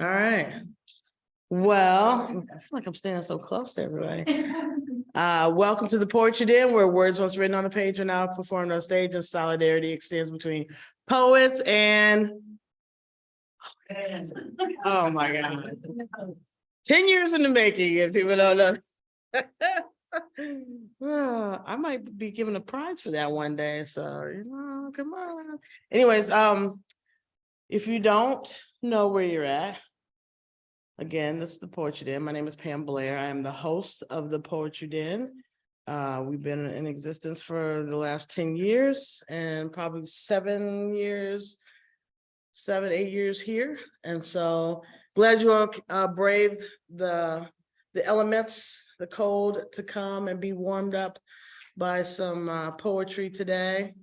All right. Well, I feel like I'm standing so close to everybody. Uh, welcome to the Poetry Den, where words once written on a page are now performed on stage and solidarity extends between poets and oh my God. Ten years in the making, if people don't know. Well, I might be given a prize for that one day, so, you know, come on. Anyways, um, if you don't know where you're at, again, this is the Poetry Den. My name is Pam Blair. I am the host of the Poetry Den. Uh, we've been in existence for the last ten years and probably seven years, seven, eight years here. And so glad you all uh braved the the elements, the cold to come and be warmed up by some uh poetry today.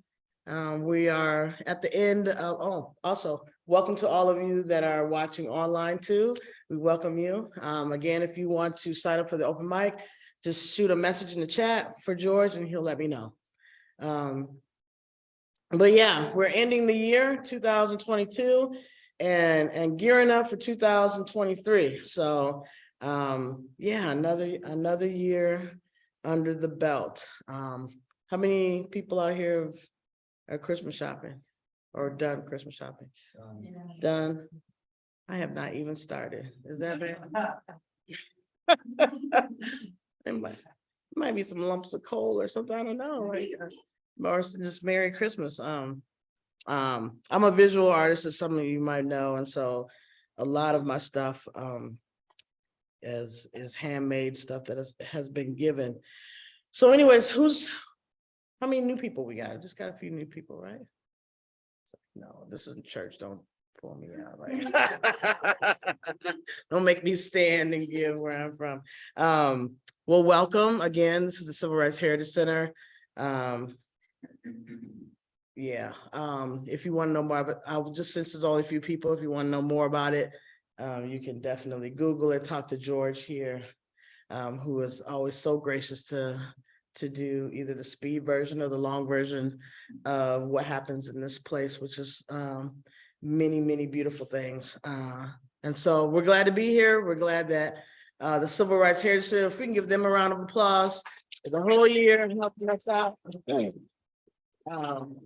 Um, we are at the end of, oh, also, welcome to all of you that are watching online too. We welcome you. Um, again, if you want to sign up for the open mic, just shoot a message in the chat for George and he'll let me know. Um, but yeah, we're ending the year two thousand twenty-two and, and gearing up for two thousand twenty-three. So, um, yeah, another, another year under the belt. Um, how many people out here are Christmas shopping or done Christmas shopping? Done? I have not even started. Is that bad? There might, might be some lumps of coal or something, I don't know, right? Or just Merry Christmas, um. Um, I'm a visual artist, as some of you might know, and so a lot of my stuff, um. Is, is handmade stuff that has, has been given. So anyways, who's, how many new people we got? Just got a few new people, right? It's like, No, this isn't church, don't pull me out, right? Don't make me stand and give where I'm from. Um, well, welcome again. This is the Civil Rights Heritage Center. Um. Yeah, um, if you want to know more, but I will just, since there's only a few people, if you want to know more about it, um, you can definitely Google it, talk to George here. Um, who is always so gracious to, to do either the speed version or the long version of what happens in this place, which is, um, many, many beautiful things. Uh, and so we're glad to be here. We're glad that uh, the Civil Rights Heritage Center, if we can give them a round of applause for the whole year and helping us out. Um,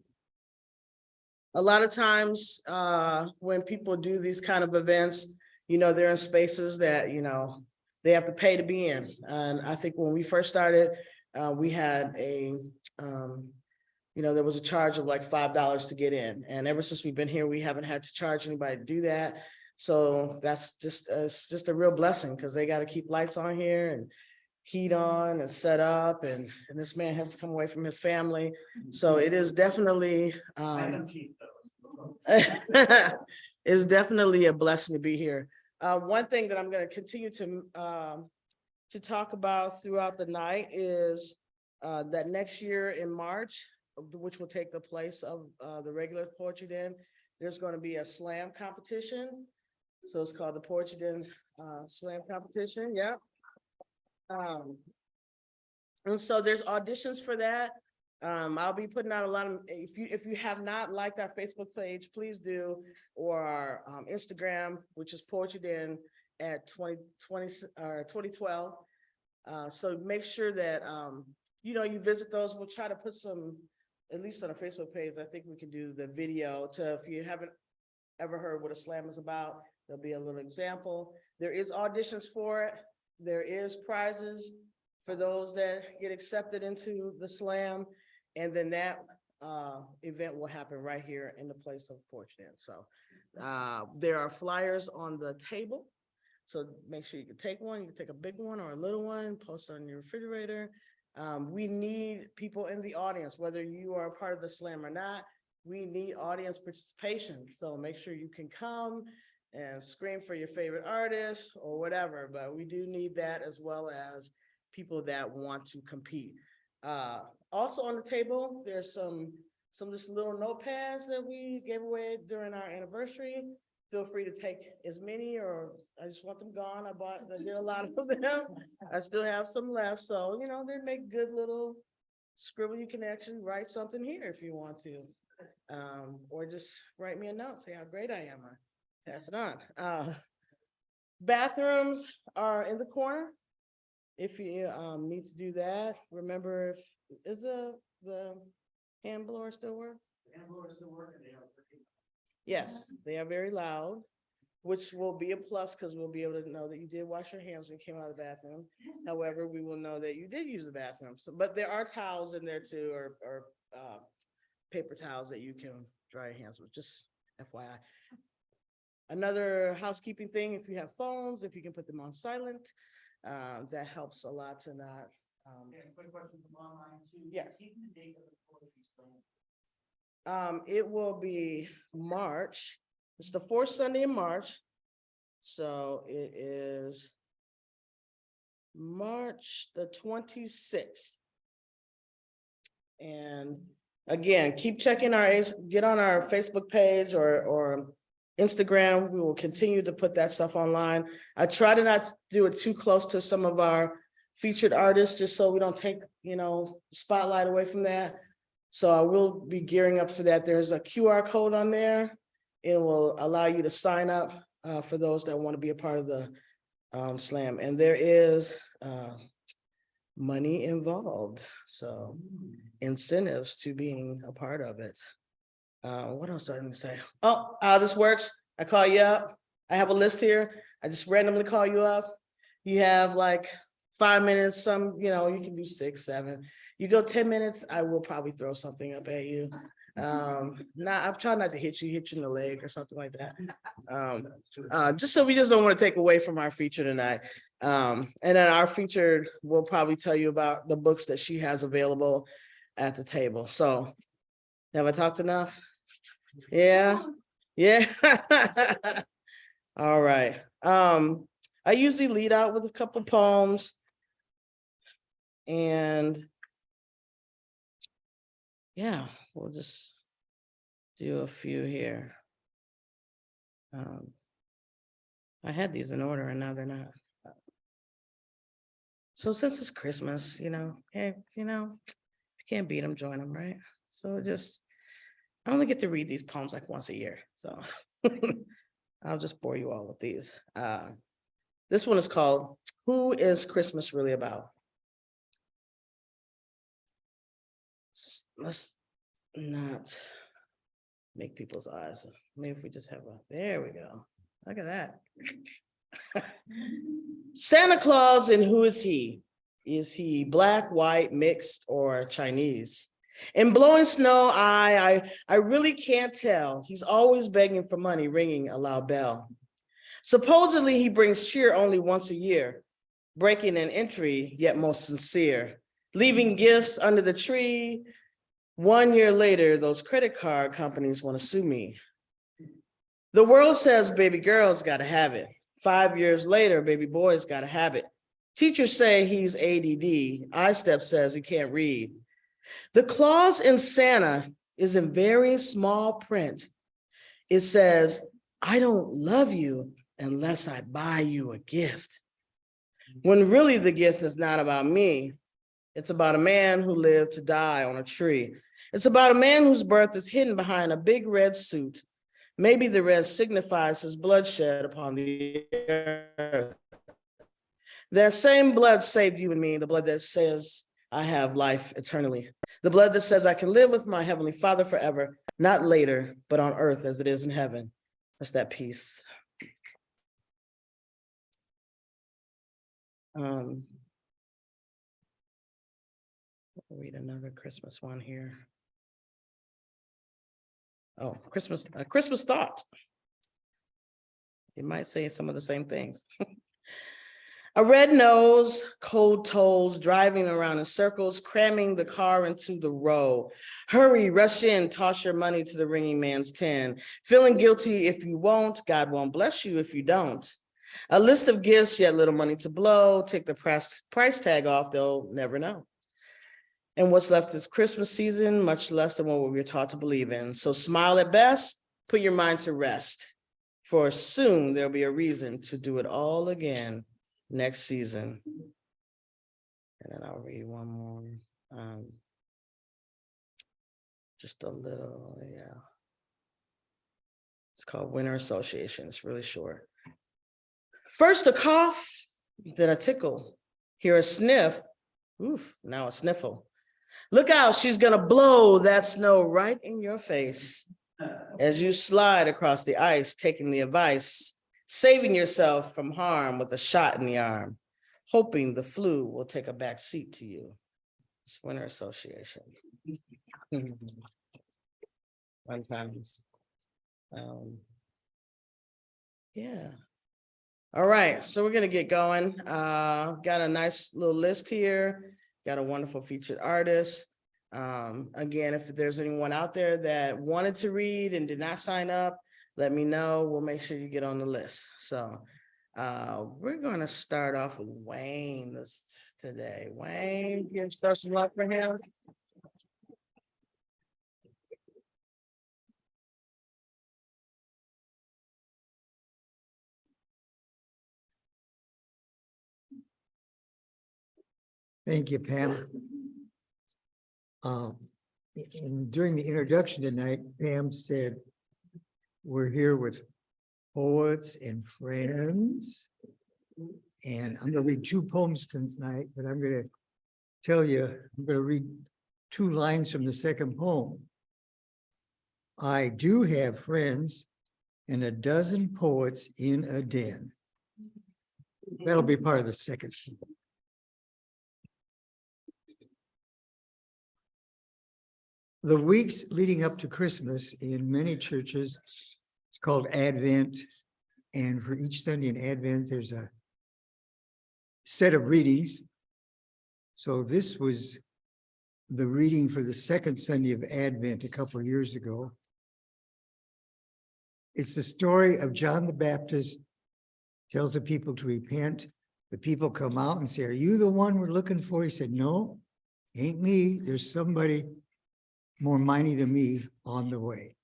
A lot of times, uh, when people do these kind of events, you know, they're in spaces that, you know, they have to pay to be in. And I think when we first started, uh, we had a, um, you know, there was a charge of like five dollars to get in. And ever since we've been here, we haven't had to charge anybody to do that. So that's just, uh, it's just a real blessing because they got to keep lights on here and heat on and set up and, and this man has to come away from his family. So it is definitely, um, it's definitely a blessing to be here. Uh, one thing that I'm gonna continue to, um, to talk about throughout the night is uh, that next year in March, which will take the place of, uh, the regular Poetry Den, there's gonna be a slam competition. So it's called the Poetry Den, uh, Slam Competition, yeah. Um, and so there's auditions for that. Um, I'll be putting out a lot of, if you, if you have not liked our Facebook page, please do. Or our um, Instagram, which is Poetry Den at 2020 or twenty twelve. Uh, so make sure that, um, you know, you visit those. We'll try to put some, at least on our Facebook page, I think we can do the video to, if you haven't ever heard what a slam is about, there'll be a little example. There is auditions for it. There is prizes for those that get accepted into the slam. And then that uh event will happen right here in the place of Den. So uh there are flyers on the table. So make sure you can take one, you can take a big one or a little one, post it on your refrigerator. Um, we need people in the audience, whether you are a part of the slam or not. We need audience participation, so make sure you can come and scream for your favorite artist or whatever, but we do need that as well as people that want to compete. Uh, also on the table, there's some, some just little notepads that we gave away during our anniversary. Feel free to take as many or I just want them gone. I bought, I did a lot of them. I still have some left, so you know, they make good little scribble. You can actually write something here if you want to. Um, or just write me a note, say how great I am. I Pass it on. Uh, Bathrooms are in the corner. If you um need to do that, remember, if, is the, the hand blower still work? Yes, they are very loud, which will be a plus because we'll be able to know that you did wash your hands when you came out of the bathroom. However, we will know that you did use the bathroom. So, but there are towels in there too, or, or, uh, paper towels that you can dry your hands with, just FYI. Another housekeeping thing, if you have phones, if you can put them on silent, uh, that helps a lot to not, um, quick question from online too. Yes. Even the date of the poetry slam. Um, it will be March, it's the fourth Sunday in March. So it is March the twenty-sixth. And again, keep checking our, get on our Facebook page or, or Instagram. We will continue to put that stuff online. I try to not do it too close to some of our featured artists, just so we don't take, you know, spotlight away from that. So I will be gearing up for that. There's a QR code on there. It will allow you to sign up uh, for those that want to be a part of the um, slam. And there is uh, money involved, so incentives to being a part of it. Uh, What else do I need to say? Oh, how this works, I call you up. I have a list here. I just randomly call you up. You have like five minutes, some, you know, you can do six, seven. You go ten minutes, I will probably throw something up at you. Um, not, I'm trying not to hit you, hit you in the leg or something like that. Um, uh, just so we just don't want to take away from our feature tonight. Um, and then our feature will probably tell you about the books that she has available at the table. So have I talked enough? Yeah, yeah. All right. Um, I usually lead out with a couple poems. And yeah, we'll just do a few here. Um, I had these in order and now they're not. So since it's Christmas, you know, hey, you know, you can't beat them, join them, right? So just, I only get to read these poems like once a year, so I'll just bore you all with these. Uh, This one is called, Who is Christmas Really About? Let's not make people's eyes, maybe if we just have a, there we go, look at that. Santa Claus and who is he? Is he black, white, mixed, or Chinese? In blowing snow, I, I, I really can't tell. He's always begging for money, ringing a loud bell. Supposedly he brings cheer only once a year, breaking an entry yet most sincere, leaving gifts under the tree. One year later, those credit card companies want to sue me. The world says baby girls gotta have it. Five years later, baby boys gotta have it. Teachers say he's ADD. ISTEP says he can't read. The clause in Santa is in very small print. It says, I don't love you unless I buy you a gift. When really the gift is not about me. It's about a man who lived to die on a tree. It's about a man whose birth is hidden behind a big red suit. Maybe the red signifies his bloodshed upon the earth. That same blood saved you and me, the blood that says I have life eternally. The blood that says I can live with my heavenly father forever, not later, but on earth as it is in heaven. That's that peace. Um. Read another Christmas one here. Oh, Christmas, a Christmas thought. You might say some of the same things. A red nose, cold toes, driving around in circles, cramming the car into the row. Hurry, rush in, toss your money to the ringing man's tin. Feeling guilty if you won't, God won't bless you if you don't. A list of gifts, yet little money to blow. Take the price, price tag off, they'll never know. And what's left is Christmas season, much less than what we were taught to believe in. So smile at best, put your mind to rest. For soon there'll be a reason to do it all again next season. And then I'll read one more. Um, just a little, yeah. It's called Winter Association. It's really short. First a cough, then a tickle, hear a sniff, oof, now a sniffle. Look out, she's gonna blow that snow right in your face as you slide across the ice, taking the advice, saving yourself from harm with a shot in the arm, hoping the flu will take a back seat to you. It's Winter Association. Fun times. Um, Yeah. All right, so we're gonna get going. Uh, got a nice little list here. Got a wonderful featured artist. Um, again, if there's anyone out there that wanted to read and did not sign up, let me know. We'll make sure you get on the list. So uh, we're gonna start off with Wayne this today. Wayne, give start some luck for him. Thank you, Pam. Uh, and during the introduction tonight, Pam said, we're here with poets and friends. And I'm gonna read two poems tonight, but I'm gonna tell you, I'm gonna read two lines from the second poem. I do have friends and a dozen poets in a den. That'll be part of the second. The weeks leading up to Christmas in many churches, it's called Advent. And for each Sunday in Advent, there's a set of readings. So this was the reading for the second Sunday of Advent a couple of years ago. It's the story of John the Baptist tells the people to repent. The people come out and say, are you the one we're looking for? He said, no, ain't me. There's somebody more mighty than me on the way.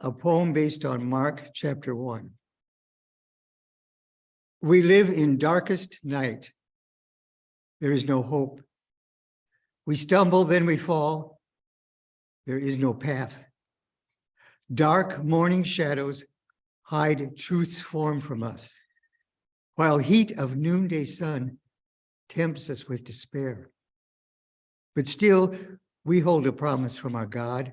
A poem based on Mark chapter one. We live in darkest night. There is no hope. We stumble, then we fall. There is no path. Dark morning shadows hide truth's form from us, while heat of noonday sun tempts us with despair. But still, we hold a promise from our God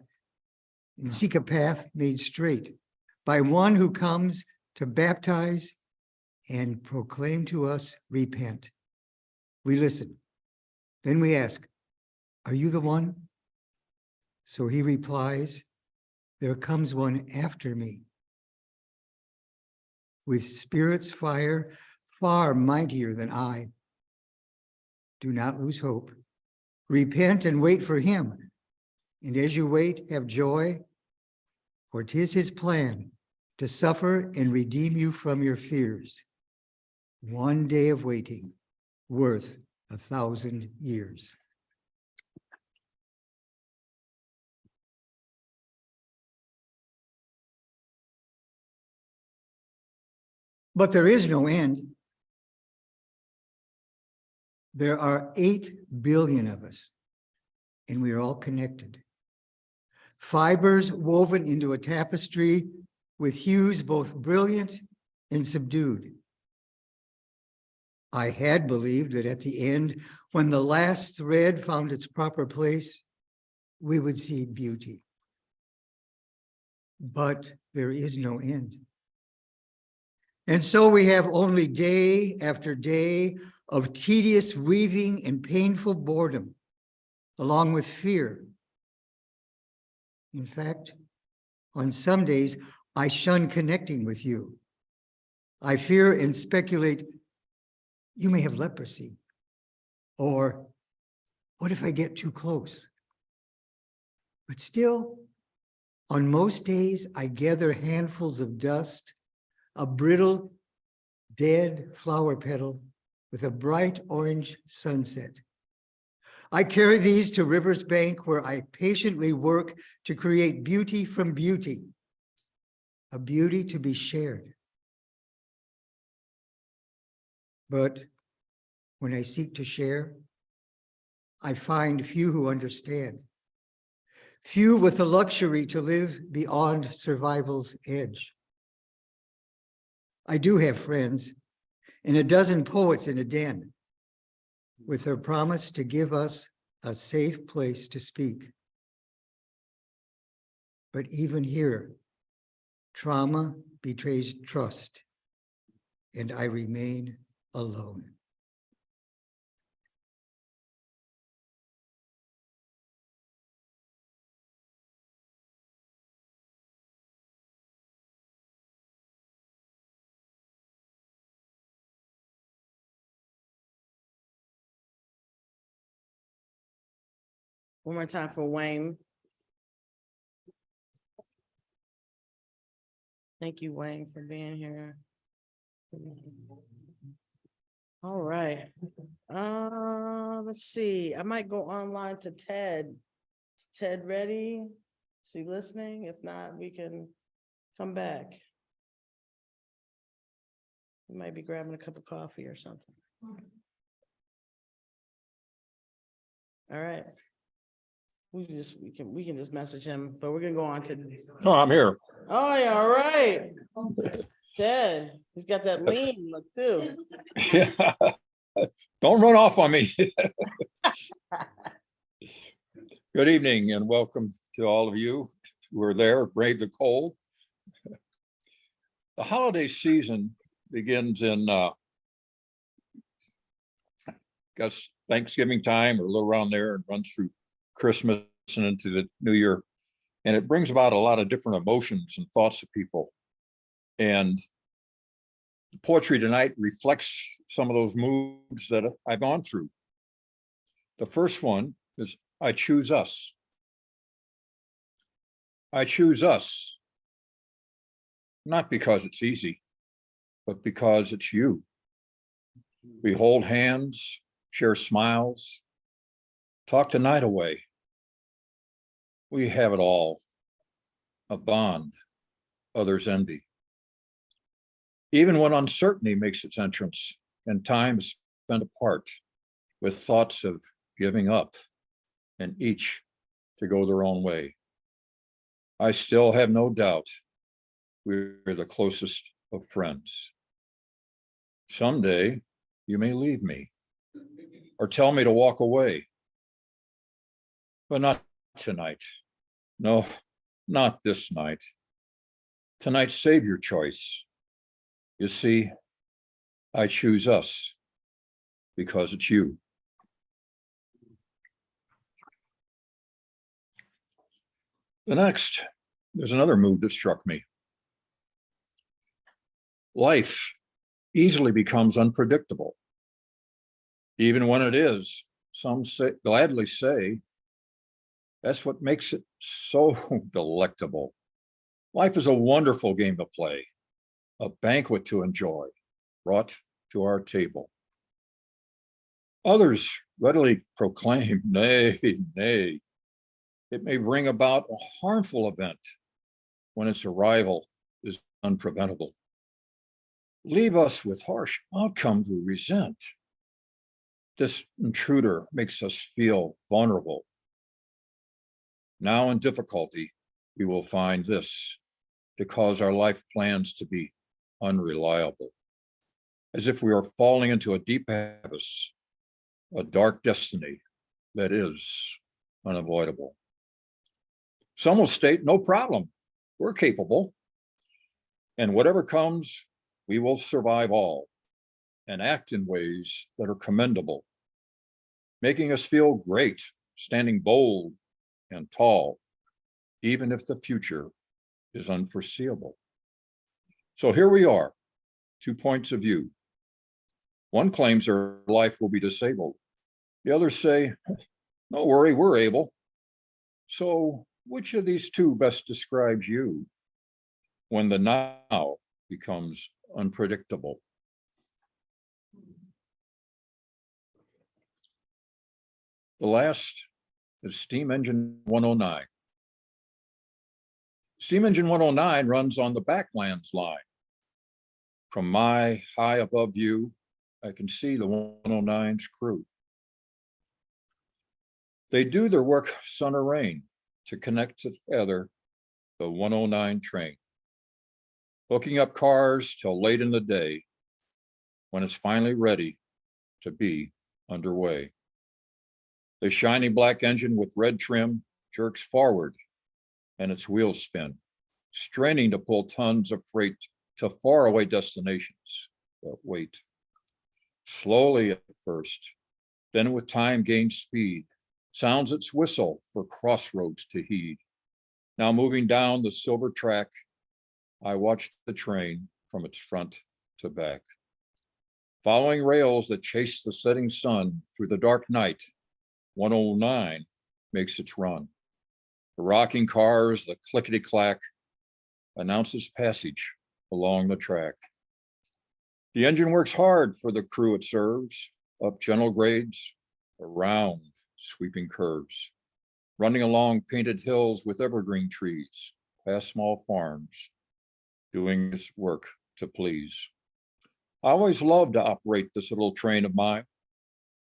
and hmm. seek a path made straight by one who comes to baptize and proclaim to us, repent. We listen. Then we ask, are you the one? So he replies, there comes one after me. With spirit's fire far mightier than I. Do not lose hope. Repent and wait for him. And as you wait, have joy, for 'tis his plan to suffer and redeem you from your fears. One day of waiting worth a thousand years. But there is no end. There are eight billion of us, and we are all connected. Fibers woven into a tapestry with hues both brilliant and subdued. I had believed that at the end, when the last thread found its proper place, we would see beauty. But there is no end. And so we have only day after day of tedious weaving and painful boredom, along with fear. In fact, on some days, I shun connecting with you. I fear and speculate you may have leprosy. Or what if I get too close? But still, on most days, I gather handfuls of dust, a brittle, dead flower petal with a bright orange sunset. I carry these to river's bank where I patiently work to create beauty from beauty, a beauty to be shared. But when I seek to share, I find few who understand, few with the luxury to live beyond survival's edge. I do have friends and a dozen poets in a den with their promise to give us a safe place to speak. But even here, trauma betrays trust and I remain alone. One more time for Wayne. Thank you, Wayne, for being here. All right, uh, let's see, I might go online to Ted. Is Ted ready? Is he listening? If not, we can come back. He Might be grabbing a cup of coffee or something. All right. We can just, we can, we can just message him, but we're gonna go on to, No, I'm here. oh, yeah, all right. Ted, he's got that lean look too. Don't run off on me. Good evening and welcome to all of you who are there, brave the cold. The holiday season begins in uh guess Thanksgiving time or a little around there and runs through Christmas and into the new year. And it brings about a lot of different emotions and thoughts of people. And the poetry tonight reflects some of those moods that I've gone through. The first one is I choose us. I choose us. Not because it's easy, but because it's you. We hold hands, share smiles, talk the night away. We have it all. A bond others envy. Even when uncertainty makes its entrance and time is spent apart with thoughts of giving up and each to go their own way. I still have no doubt we're the closest of friends. Someday you may leave me or tell me to walk away. But not tonight. No, not this night. Tonight, save your choice. You see, I choose us because it's you. The next, there's another mood that struck me. Life easily becomes unpredictable. Even when it is, some say gladly say, that's what makes it so delectable. Life is a wonderful game to play, a banquet to enjoy, brought to our table. Others readily proclaim, nay, nay. It may bring about a harmful event when its arrival is unpreventable. Leave us with harsh outcomes we resent. This intruder makes us feel vulnerable. Now in difficulty, we will find this to cause our life plans to be unreliable. As if we are falling into a deep abyss, a dark destiny that is unavoidable. Some will state, no problem, we're capable. And whatever comes, we will survive all and act in ways that are commendable, making us feel great, standing bold and tall, even if the future is unforeseeable. So here we are, two points of view. One claims their life will be disabled. The others say, no worry, we're able. So which of these two best describes you when the now becomes unpredictable? The last is steam engine 109. Steam engine 109 runs on the backlands line. From my high above view, I can see the 109's crew. They do their work sun or rain to connect together the 109 train. hooking up cars till late in the day when it's finally ready to be underway. The shiny black engine with red trim jerks forward and its wheels spin, straining to pull tons of freight to faraway destinations that wait. Slowly at first, then with time gains speed, sounds its whistle for crossroads to heed. Now moving down the silver track, I watched the train from its front to back. Following rails that chase the setting sun through the dark night, 109 makes its run. The rocking cars, the clickety clack announces passage along the track. The engine works hard for the crew it serves, up gentle grades, around sweeping curves, running along painted hills with evergreen trees, past small farms, doing its work to please. I always loved to operate this little train of mine.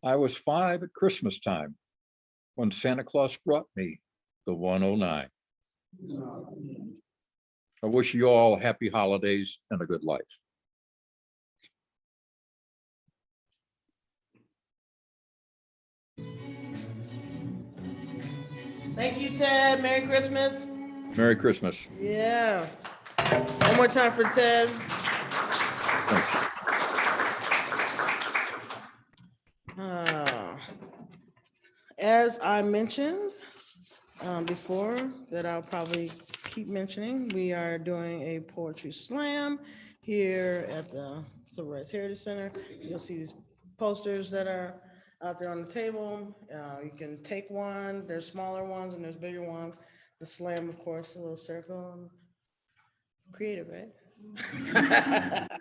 I was five at Christmas time when Santa Claus brought me the 109. I wish you all happy holidays and a good life. Thank you, Ted. Merry Christmas. Merry Christmas. Yeah. One more time for Ted. Thanks. As I mentioned um, before, that I'll probably keep mentioning, we are doing a poetry slam here at the Civil Rights Heritage Center. You'll see these posters that are out there on the table. Uh, You can take one, there's smaller ones and there's bigger ones. The slam, of course, a little circle. Creative, right?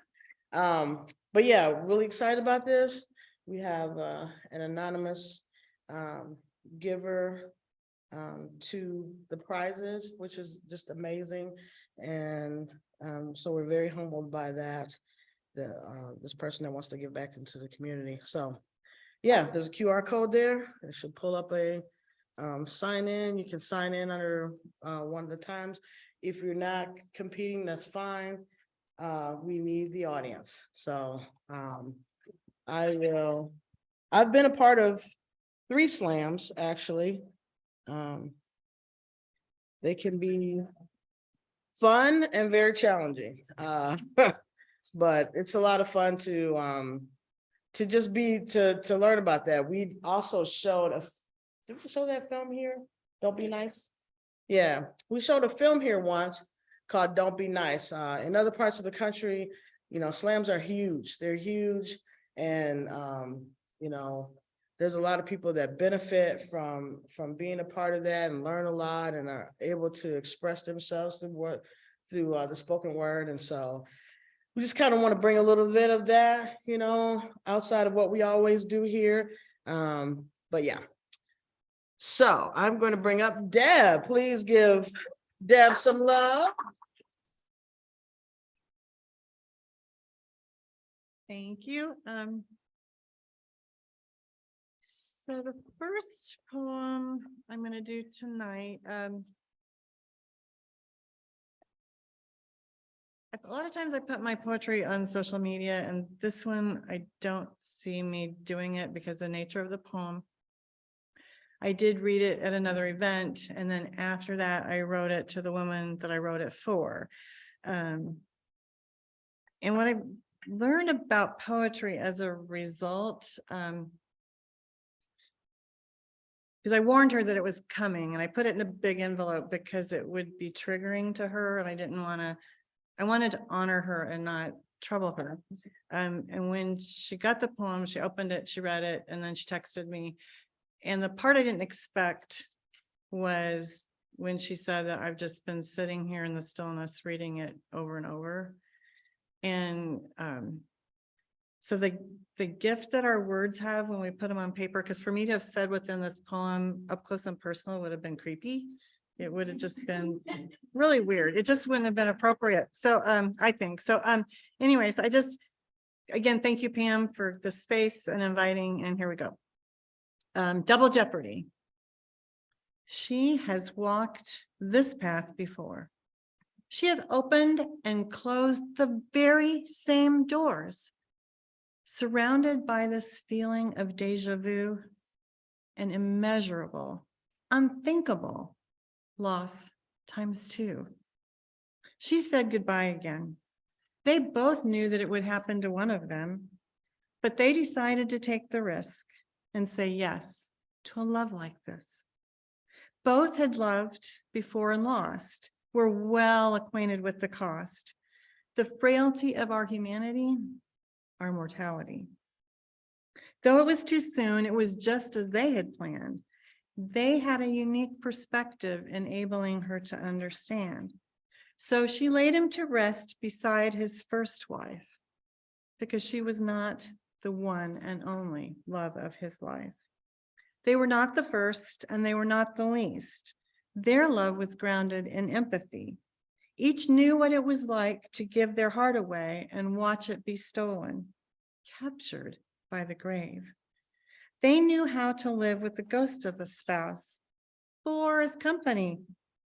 Um, But yeah, really excited about this. We have uh, an anonymous um, giver um, to the prizes, which is just amazing. And um, so we're very humbled by that, the, uh, this person that wants to give back into the community. So, yeah, there's a QR code there. It should pull up a um, sign in. You can sign in under uh, one of the times. If you're not competing, that's fine. Uh, we need the audience. So um, I will, I've been a part of three slams, actually. Um, They can be fun and very challenging. Uh, But it's a lot of fun to, um, to just be, to, to learn about that. We also showed a, did we show that film here? Don't be nice? Yeah, we showed a film here once called Don't Be Nice. Uh, in other parts of the country, you know, slams are huge. They're huge. And, um, you know, there's a lot of people that benefit from, from being a part of that and learn a lot and are able to express themselves through what, through uh, the spoken word. And so we just kind of want to bring a little bit of that, you know, outside of what we always do here. Um, but yeah. So I'm going to bring up Deb. Please give Deb some love. Thank you. Um. So the first poem I'm gonna do tonight, um. A lot of times I put my poetry on social media and this one, I don't see me doing it because the nature of the poem. I did read it at another event and then after that I wrote it to the woman that I wrote it for. Um. And what I learned about poetry as a result, um. Because I warned her that it was coming and I put it in a big envelope because it would be triggering to her and I didn't want to. I wanted to honor her and not trouble her. Um, and when she got the poem, she opened it, she read it, and then she texted me. And the part I didn't expect was when she said that I've just been sitting here in the stillness, reading it over and over. And um, so the, the gift that our words have when we put them on paper, because for me to have said what's in this poem up close and personal would have been creepy. It would have just been really weird. It just wouldn't have been appropriate. So um, I think, so um, anyways, I just, again, thank you, Pam, for the space and inviting, and here we go. Um, double jeopardy. She has walked this path before. She has opened and closed the very same doors. Surrounded by this feeling of deja vu and immeasurable, unthinkable loss times two. She said goodbye again. They both knew that it would happen to one of them, but they decided to take the risk and say yes to a love like this. Both had loved before and lost, were well acquainted with the cost, the frailty of our humanity, our mortality. Though it was too soon, it was just as they had planned. They had a unique perspective enabling her to understand. So she laid him to rest beside his first wife because she was not the one and only love of his life. They were not the first and they were not the least. Their love was grounded in empathy. Each knew what it was like to give their heart away and watch it be stolen, captured by the grave. They knew how to live with the ghost of a spouse or as company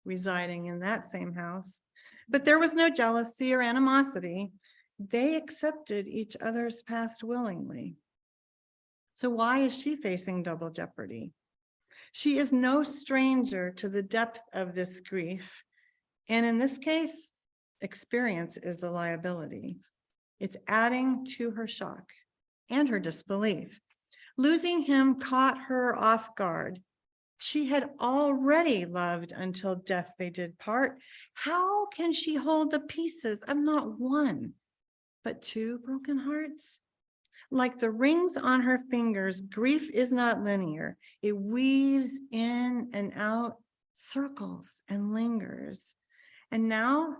residing in that same house. But there was no jealousy or animosity. They accepted each other's past willingly. So why is she facing double jeopardy? She is no stranger to the depth of this grief. And in this case, experience is the liability. It's adding to her shock and her disbelief. Losing him caught her off guard. She had already loved until death they did part. How can she hold the pieces of not one, but two broken hearts? Like the rings on her fingers, grief is not linear. It weaves in and out, circles and lingers. And now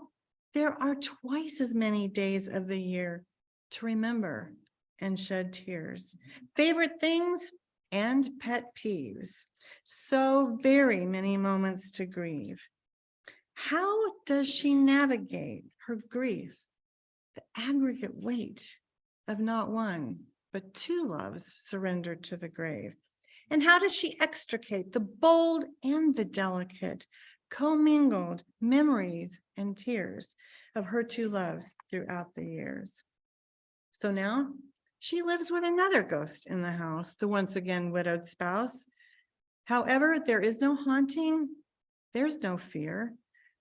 there are twice as many days of the year to remember and shed tears. Favorite things and pet peeves. So very many moments to grieve. How does she navigate her grief? The aggregate weight of not one, but two loves surrendered to the grave. And how does she extricate the bold and the delicate, commingled memories and tears of her two loves throughout the years? So now she lives with another ghost in the house, the once again widowed spouse. However, there is no haunting, there's no fear,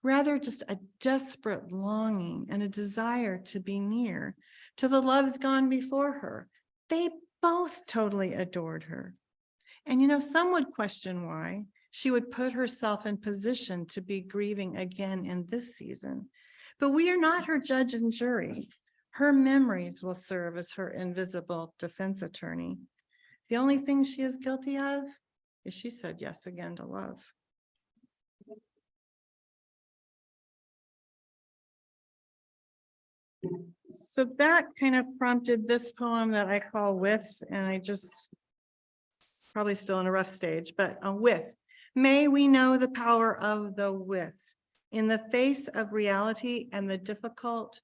rather just a desperate longing and a desire to be near to the loves gone before her. They both totally adored her. And you know, some would question why she would put herself in position to be grieving again in this season. But we are not her judge and jury. Her memories will serve as her invisible defense attorney. The only thing she is guilty of is she said yes again to love. So that kind of prompted this poem that I call With, and I just probably still in a rough stage, but with. May we know the power of the with in the face of reality and the difficult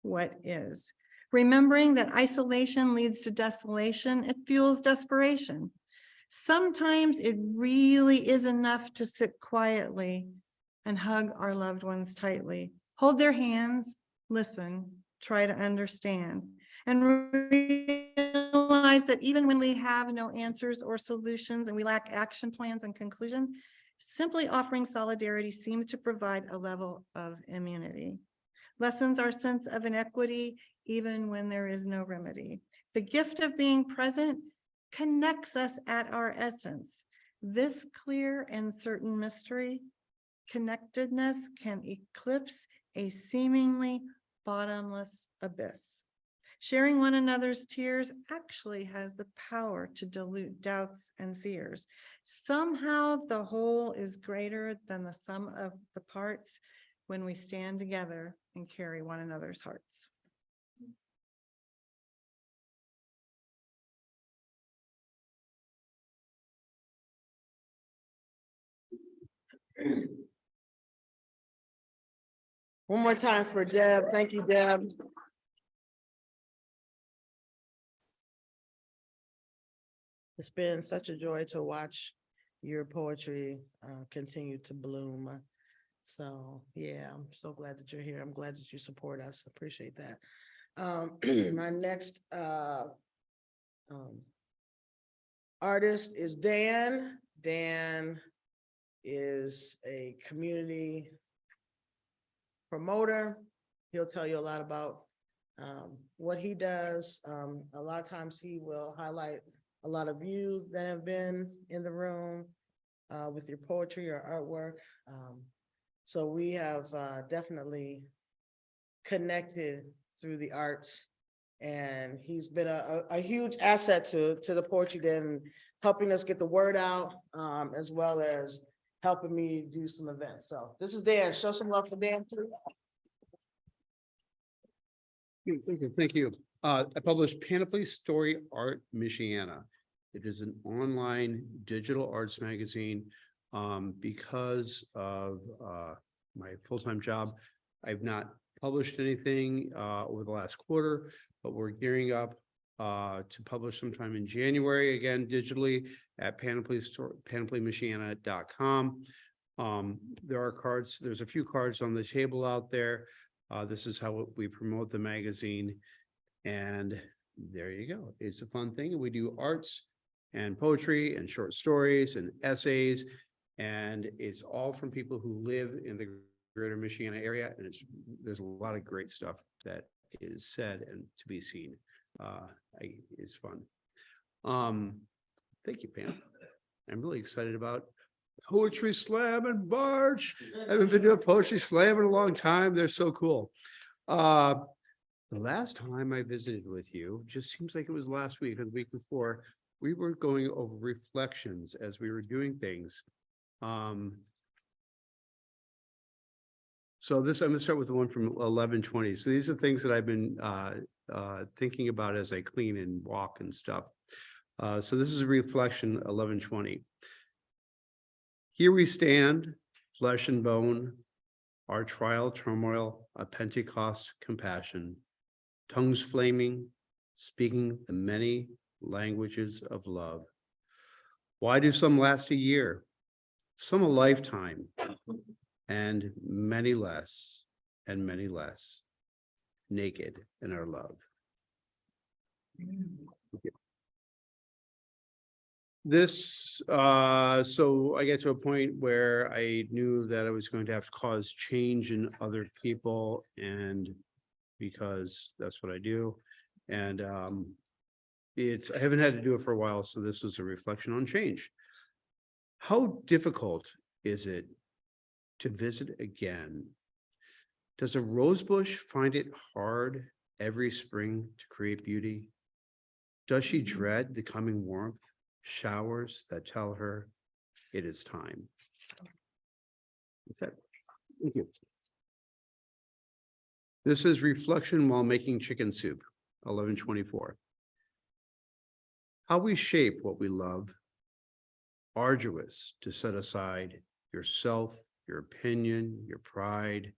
what is. Remembering that isolation leads to desolation, it fuels desperation. Sometimes it really is enough to sit quietly and hug our loved ones tightly, hold their hands, listen, try to understand, and realize that even when we have no answers or solutions and we lack action plans and conclusions, simply offering solidarity seems to provide a level of immunity. Lessens our sense of inequity even when there is no remedy. The gift of being present connects us at our essence. This clear and certain mystery, connectedness can eclipse a seemingly bottomless abyss. Sharing one another's tears actually has the power to dilute doubts and fears. Somehow the whole is greater than the sum of the parts when we stand together and carry one another's hearts. One more time for Deb. Thank you, Deb. It's been such a joy to watch your poetry uh, continue to bloom. So, yeah, I'm so glad that you're here. I'm glad that you support us. Appreciate that. Um, my next, uh, um, artist is Dan. Dan is a community promoter. He'll tell you a lot about um, what he does. Um, a lot of times he will highlight a lot of you that have been in the room uh, with your poetry or artwork. Um, so we have uh, definitely connected through the arts. And he's been a, a, a huge asset to, to the Poetry Den, helping us get the word out, um, as well as helping me do some events. So this is Dan. Show some love for Dan too. Thank you, thank you. Uh, I published Panoply Story Art Michiana. It is an online digital arts magazine. Um, because of, uh, my full-time job, I've not published anything, uh, over the last quarter, but we're gearing up, uh, to publish sometime in January, again, digitally at Panoply panoplymichiana.com. Um, there are cards, there's a few cards on the table out there. Uh, this is how we promote the magazine. And there you go. It's a fun thing. We do arts and poetry and short stories and essays. And it's all from people who live in the greater Michiana area. And it's, there's a lot of great stuff that is said and to be seen. Uh, I, it's fun. Um, thank you, Pam. I'm really excited about Poetry Slam and March. I haven't been a poetry slam in a long time. They're so cool. Uh, the last time I visited with you, just seems like it was last week or the week before, we were going over reflections as we were doing things. Um. So this, I'm gonna start with the one from eleven twenty. So these are things that I've been uh uh thinking about as I clean and walk and stuff. Uh, so this is reflection eleven twenty. Here we stand, flesh and bone, our trial turmoil, a Pentecost compassion, tongues flaming, speaking the many languages of love. Why do some last a year? Some a lifetime, and many less, and many less, naked in our love. This, uh, so I get to a point where I knew that I was going to have to cause change in other people and because that's what I do. And, um, it's, I haven't had to do it for a while, so this was a reflection on change. How difficult is it to visit again? Does a rosebush find it hard every spring to create beauty? Does she dread the coming warmth, showers that tell her it is time? That's it. Thank you. This is reflection while making chicken soup, eleven twenty-four. How we shape what we love. Arduous to set aside yourself, your opinion, your pride.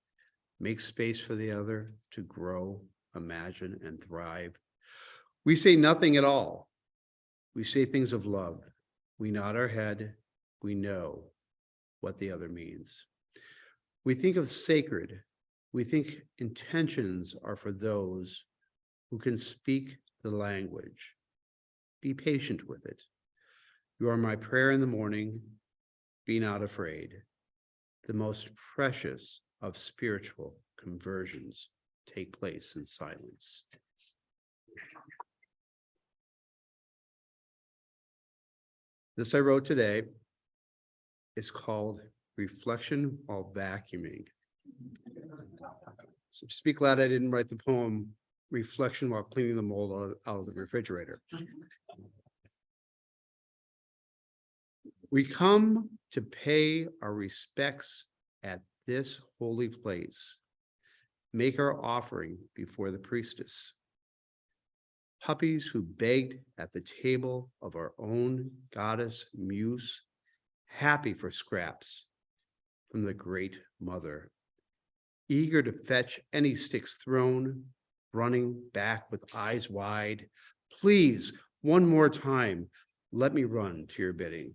Make space for the other to grow, imagine, and thrive. We say nothing at all. We say things of love. We nod our head. We know what the other means. We think of sacred. We think intentions are for those who can speak the language. Be patient with it. You are my prayer in the morning. Be not afraid. The most precious of spiritual conversions take place in silence. This I wrote today is called Reflection While Vacuuming. So be glad I didn't write the poem Reflection While Cleaning the Mold out of the refrigerator. We come to pay our respects at this holy place. Make our offering before the priestess. Puppies who begged at the table of our own goddess Muse, happy for scraps from the great mother eager to fetch any sticks thrown, running back with eyes wide. Please, one more time, let me run to your bidding.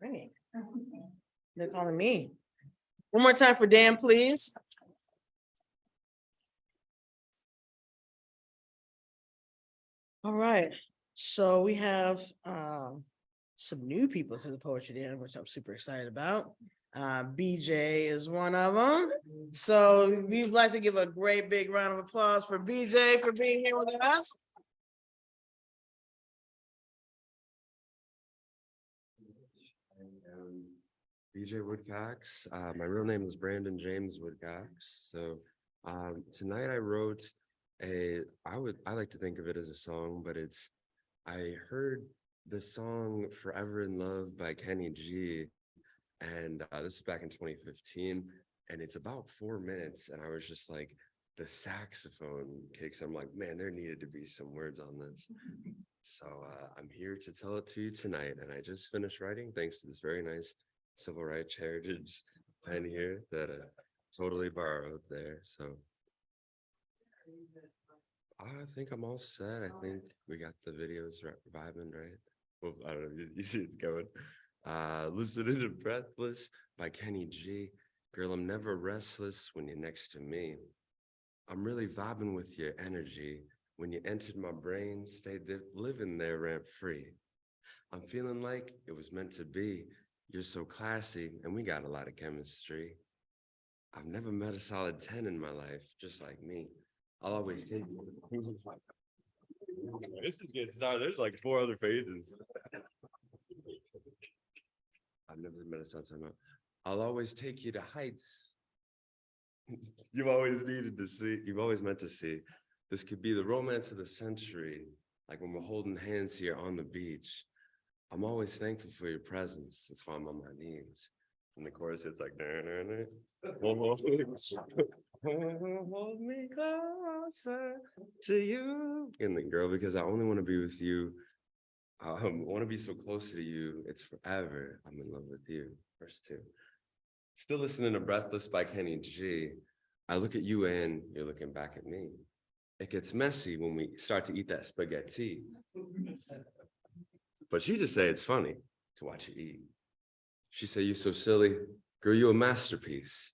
Ringing. They're calling me. One more time for Dan, please. All right, so we have um some new people to the Poetry Jam, which I'm super excited about. Uh, BJ is one of them. So we'd like to give a great big round of applause for BJ for being here with us. I am BJ Woodcox. Uh, my real name is Brandon James Woodcox. So um, tonight I wrote a, I would, I like to think of it as a song, but it's, I heard the song Forever in Love by Kenny G. And uh, this is back in 2015, and it's about four minutes. And I was just like, the saxophone kicks. I'm like, man, there needed to be some words on this. So uh, I'm here to tell it to you tonight, and I just finished writing thanks to this very nice civil rights heritage pen here that uh, totally borrowed there. So I think I'm all set. I think we got the videos vibing right. Well, I don't know. You, you see it's going. Uh, listening to "Breathless" by Kenny G. Girl, I'm never restless when you're next to me. I'm really vibing with your energy. When you entered my brain, stayed there, living there rent free. I'm feeling like it was meant to be. You're so classy, and we got a lot of chemistry. I've never met a solid 10 in my life, just like me. I'll always take you. This is good. Sorry, there's like four other pages. I've never met a solid 10. in my- I'll always take you to heights. You've always needed to see, you've always meant to see. This could be the romance of the century, like when we're holding hands here on the beach. I'm always thankful for your presence. That's why I'm on my knees. And the chorus, it's like. "Na, na, na." Hold me closer to you. And the girl, because I only want to be with you. Um, I want to be so close to you. It's forever. I'm in love with you. Verse two. Still listening to Breathless by Kenny G. I look at you and you're looking back at me. It gets messy when we start to eat that spaghetti. But she just say it's funny to watch you eat. She say, you're so silly. Girl, you a masterpiece.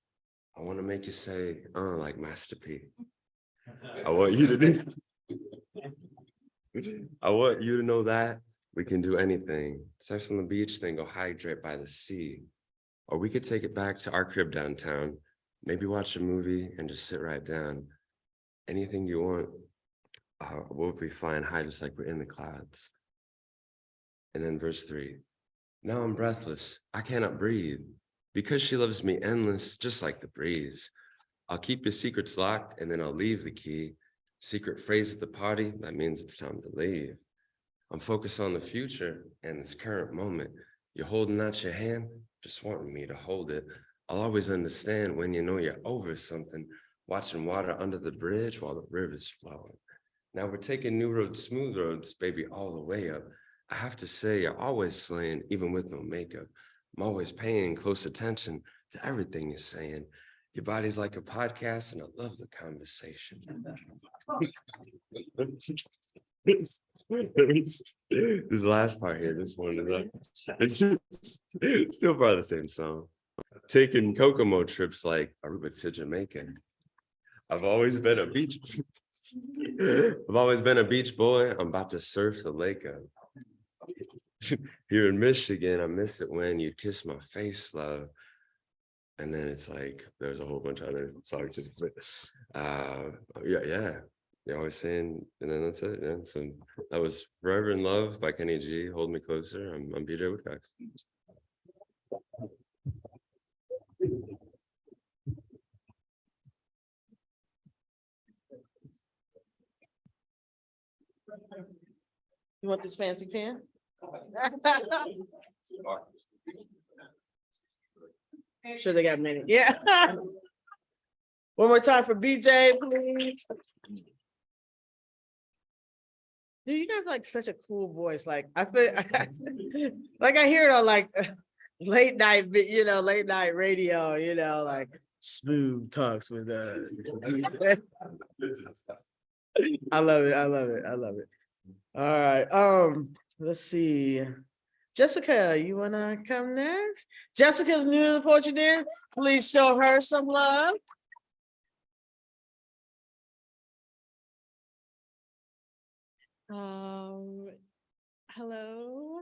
I want to make you say, uh, like Master P. I want you to do. I want you to know that we can do anything. Sex on the beach, then go hydrate by the sea. Or we could take it back to our crib downtown, maybe watch a movie and just sit right down. Anything you want, uh, we'll be flying high just like we're in the clouds. And then verse three, now I'm breathless, I cannot breathe. Because she loves me endless, just like the breeze. I'll keep your secrets locked and then I'll leave the key. Secret phrase at the party, that means it's time to leave. I'm focused on the future and this current moment. You're holding out your hand, just wanting me to hold it. I'll always understand when you know you're over something, watching water under the bridge while the river's flowing. Now we're taking new roads, smooth roads, baby, all the way up. I have to say, you're always slaying, even with no makeup. I'm always paying close attention to everything you're saying. Your body's like a podcast and I love the conversation. This last part here, this one is like, it's still part of the same song. Taking Kokomo trips like Aruba to Jamaica. I've always been a beach. I've always been a beach boy. I'm about to surf the lake. uh, Here in Michigan, I miss it when you kiss my face, love. And then it's like, there's a whole bunch of other songs. but, Uh, yeah, yeah. You're always saying, and then that's it. Yeah. So that was Forever in Love by Kenny G. Hold Me Closer. I'm, I'm BJ Woodcox. You want this fancy Sure they got many, yeah. One more time for BJ, please. Dude, you guys like such a cool voice, like I feel, like I hear it on like late night, you know, late night radio, you know, like smooth talks with uh. I love it, I love it, I love it. All right, um, let's see. Jessica, you wanna come next? Jessica's new to the Poetry Den. Please show her some love. Um, hello,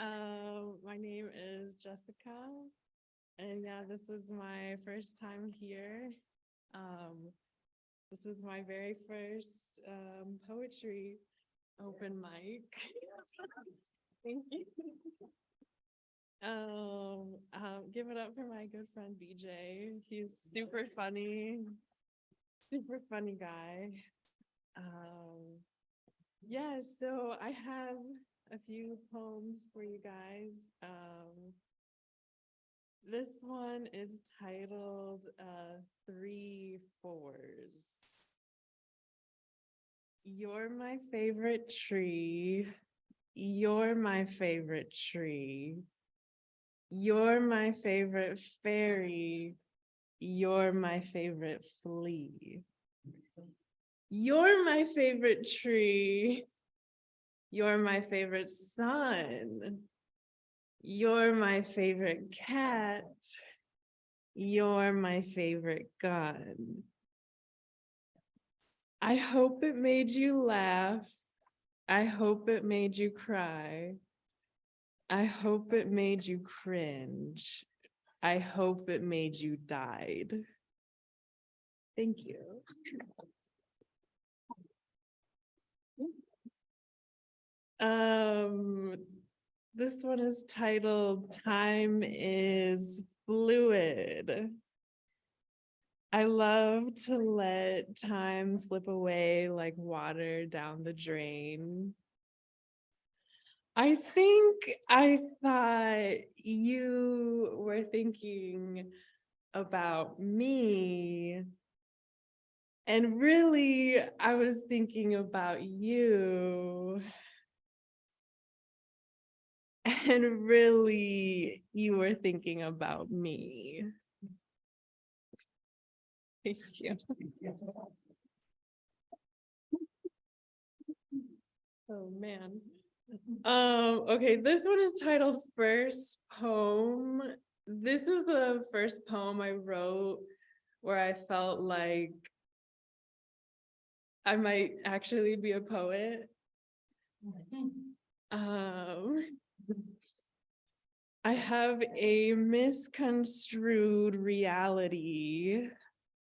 um, my name is Jessica. And yeah, this is my first time here. Um, this is my very first, um, poetry open mic. Thank you. Um, um, give it up for my good friend BJ. He's super funny, super funny guy. Um, yeah, so I have a few poems for you guys. Um, this one is titled uh, Three Fours. You're my favorite tree. You're my favorite tree. You're my favorite fairy. You're my favorite flea. You're my favorite tree. You're my favorite sun. You're my favorite cat. You're my favorite gun. I hope it made you laugh. I hope it made you cry. I hope it made you cringe. I hope it made you died. Thank you. Um, this one is titled Time is Fluid. I love to let time slip away like water down the drain. I think I thought you were thinking about me. And really, I was thinking about you. And really, you were thinking about me. Thank you. Oh, man. Um, okay, this one is titled First Poem. This is the first poem I wrote where I felt like I might actually be a poet. Um, I have a misconstrued reality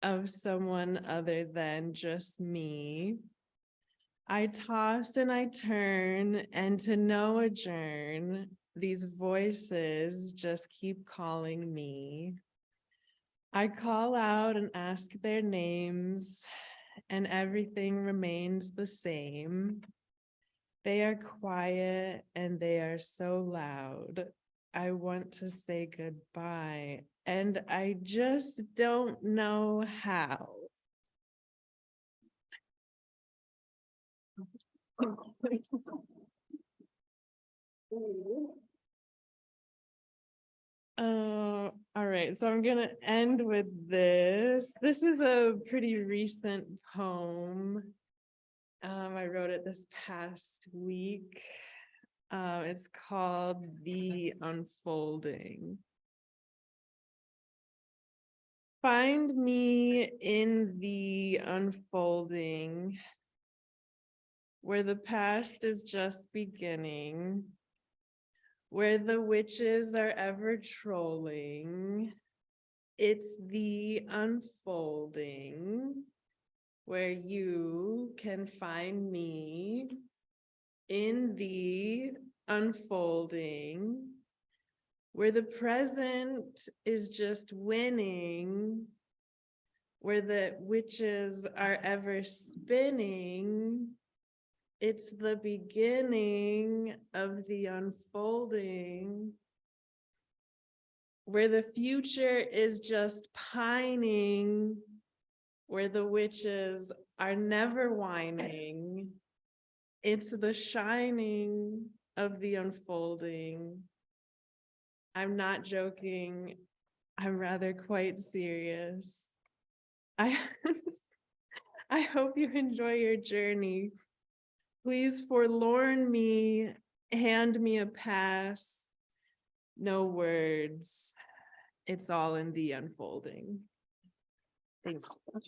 of someone other than just me. I toss and I turn and to no adjourn, these voices just keep calling me. I call out and ask their names and everything remains the same. They are quiet and they are so loud. I want to say goodbye and I just don't know how. Uh, all right, so I'm gonna end with this. This is a pretty recent poem. Um, I wrote it this past week. Uh, it's called The Unfolding. Find me in the unfolding where the past is just beginning, where the witches are ever trolling. It's the unfolding where you can find me in the unfolding where the present is just winning, where the witches are ever spinning. It's the beginning of the unfolding, where the future is just pining, where the witches are never whining. It's the shining of the unfolding. I'm not joking. I'm rather quite serious. I, I hope you enjoy your journey. Please forlorn me hand me a pass. No words. It's all in the unfolding. Thank you.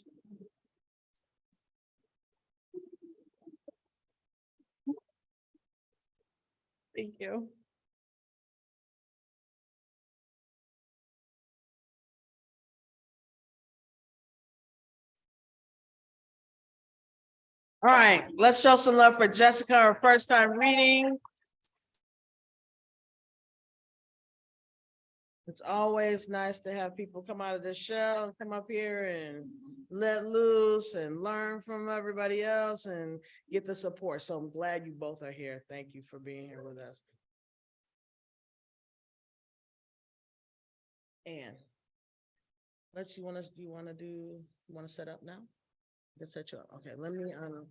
Thank you. All right, let's show some love for Jessica, our first time reading. It's always nice to have people come out of the shell and come up here and let loose and learn from everybody else and get the support. So I'm glad you both are here. Thank you for being here with us. And let's, you wanna, you wanna do, you wanna set up now? Let's set you up. Okay, let me, um,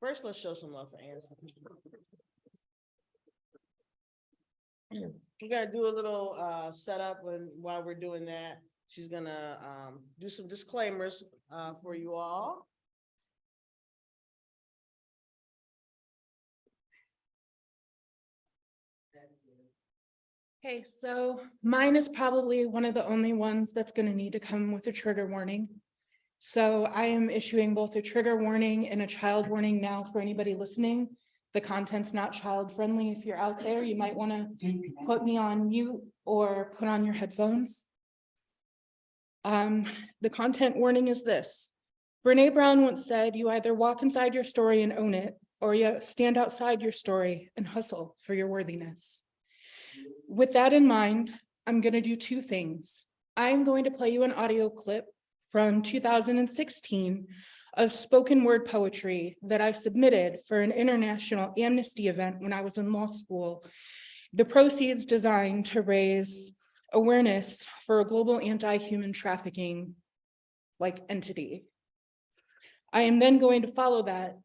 first, let's show some love for Anne. We gotta do a little, uh, setup when, while we're doing that. She's gonna, um, do some disclaimers, uh, for you all. Okay, so mine is probably one of the only ones that's gonna need to come with a trigger warning. So I am issuing both a trigger warning and a child warning now for anybody listening. The content's not child friendly. If you're out there, you might wanna put me on mute or put on your headphones. Um, the content warning is this. Brene Brown once said, you either walk inside your story and own it, or you stand outside your story and hustle for your worthiness. With that in mind, I'm going to do two things. I'm going to play you an audio clip from 2016 of spoken word poetry that I submitted for an international amnesty event when I was in law school. The proceeds designed to raise awareness for a global anti-human trafficking like entity. I am then going to follow that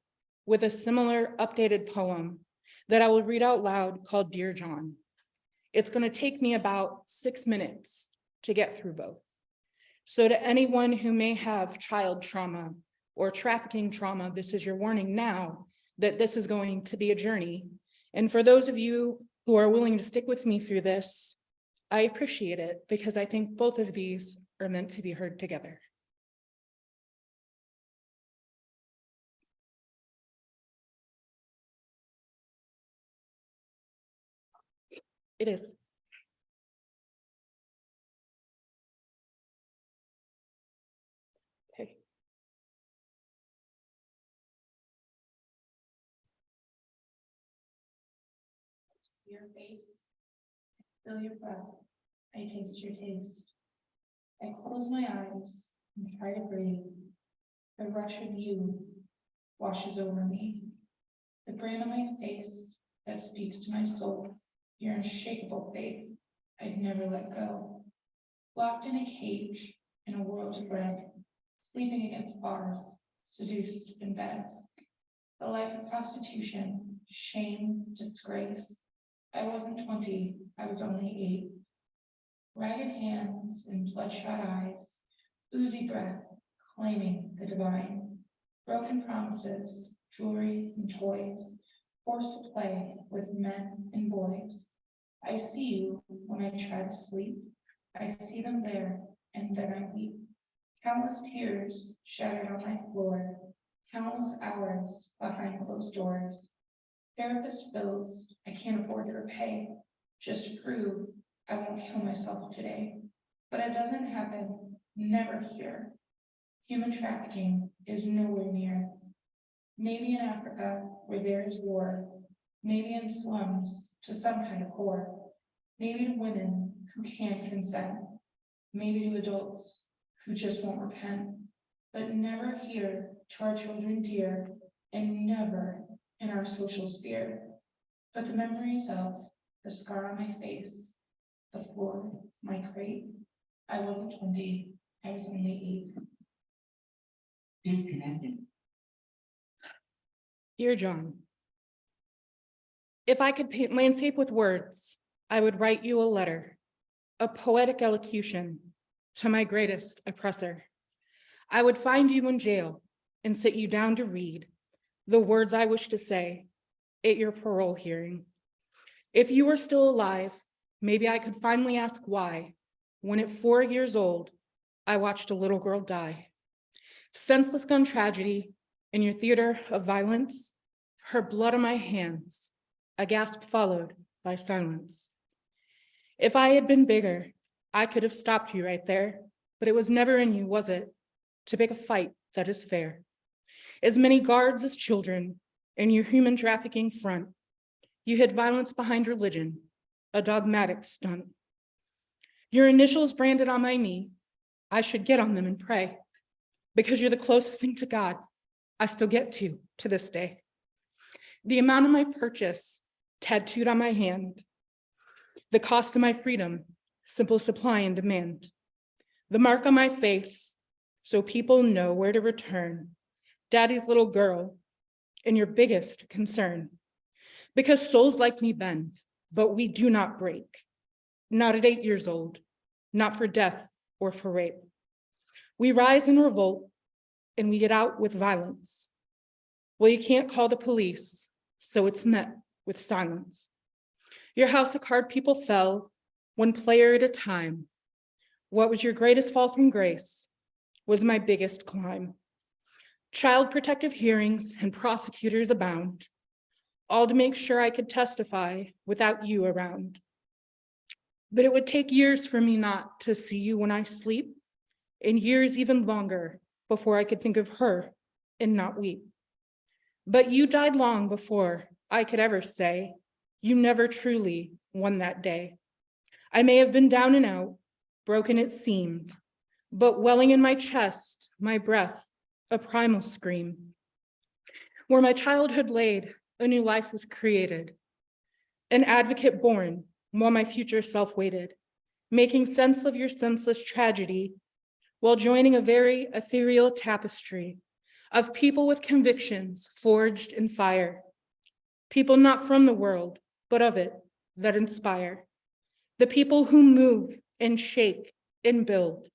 with a similar updated poem that I will read out loud called Dear John. It's going to take me about six minutes to get through both. So to anyone who may have child trauma or trafficking trauma, this is your warning now that this is going to be a journey. And for those of you who are willing to stick with me through this, I appreciate it because I think both of these are meant to be heard together. It is. Feel your breath. I taste your taste. I close my eyes and try to breathe. The rush of you washes over me. The grin on my face that speaks to my soul. Your unshakable faith I'd never let go. Locked in a cage in a world of red. Sleeping against bars, seduced in beds. The life of prostitution, shame, disgrace. I wasn't twenty, I was only eight. Ragged hands and bloodshot eyes, oozy breath, claiming the divine. Broken promises, jewelry and toys, forced to play with men and boys. I see you when I try to sleep. I see them there and then I weep. Countless tears shattered on my floor, countless hours behind closed doors. Therapist bills I can't afford to repay, just to prove I won't kill myself today. But it doesn't happen, never here. Human trafficking is nowhere near. Maybe in Africa where there is war, maybe in slums to some kind of whore. Maybe to women who can't consent, maybe to adults who just won't repent. But never here to our children dear, and never in our social sphere. But the memories of the scar on my face, the floor, my crate. I wasn't twenty, I was only eight. Disconnected. Dear John. If I could paint landscape with words, I would write you a letter, a poetic elocution to my greatest oppressor. I would find you in jail and sit you down to read the words I wish to say at your parole hearing. If you were still alive, maybe I could finally ask why, when at four years old, I watched a little girl die. Senseless gun tragedy in your theater of violence, her blood on my hands, a gasp followed by silence. If I had been bigger, I could have stopped you right there, but it was never in you, was it, to pick a fight that is fair? As many guards as children in your human trafficking front, you hid violence behind religion, a dogmatic stunt. Your initials branded on my knee, I should get on them and pray, because you're the closest thing to God I still get to, to this day. The amount of my purchase tattooed on my hand, the cost of my freedom, simple supply and demand. The mark on my face, so people know where to return. Daddy's little girl, and your biggest concern. Because souls like me bend, but we do not break. Not at eight years old, not for death or for rape. We rise in revolt and we get out with violence. Well, you can't call the police, so it's met with silence. Your house of card people fell, one player at a time. What was your greatest fall from grace was my biggest climb. Child protective hearings and prosecutors abound, all to make sure I could testify without you around. But it would take years for me not to see you when I sleep, and years even longer before I could think of her and not weep. But you died long before I could ever say, you never truly won that day. I may have been down and out, broken it seemed, but welling in my chest, my breath, a primal scream. Where my childhood laid, a new life was created. An advocate born while my future self waited, making sense of your senseless tragedy while joining a very ethereal tapestry of people with convictions forged in fire. People not from the world, but of it that inspire. The people who move and shake and build.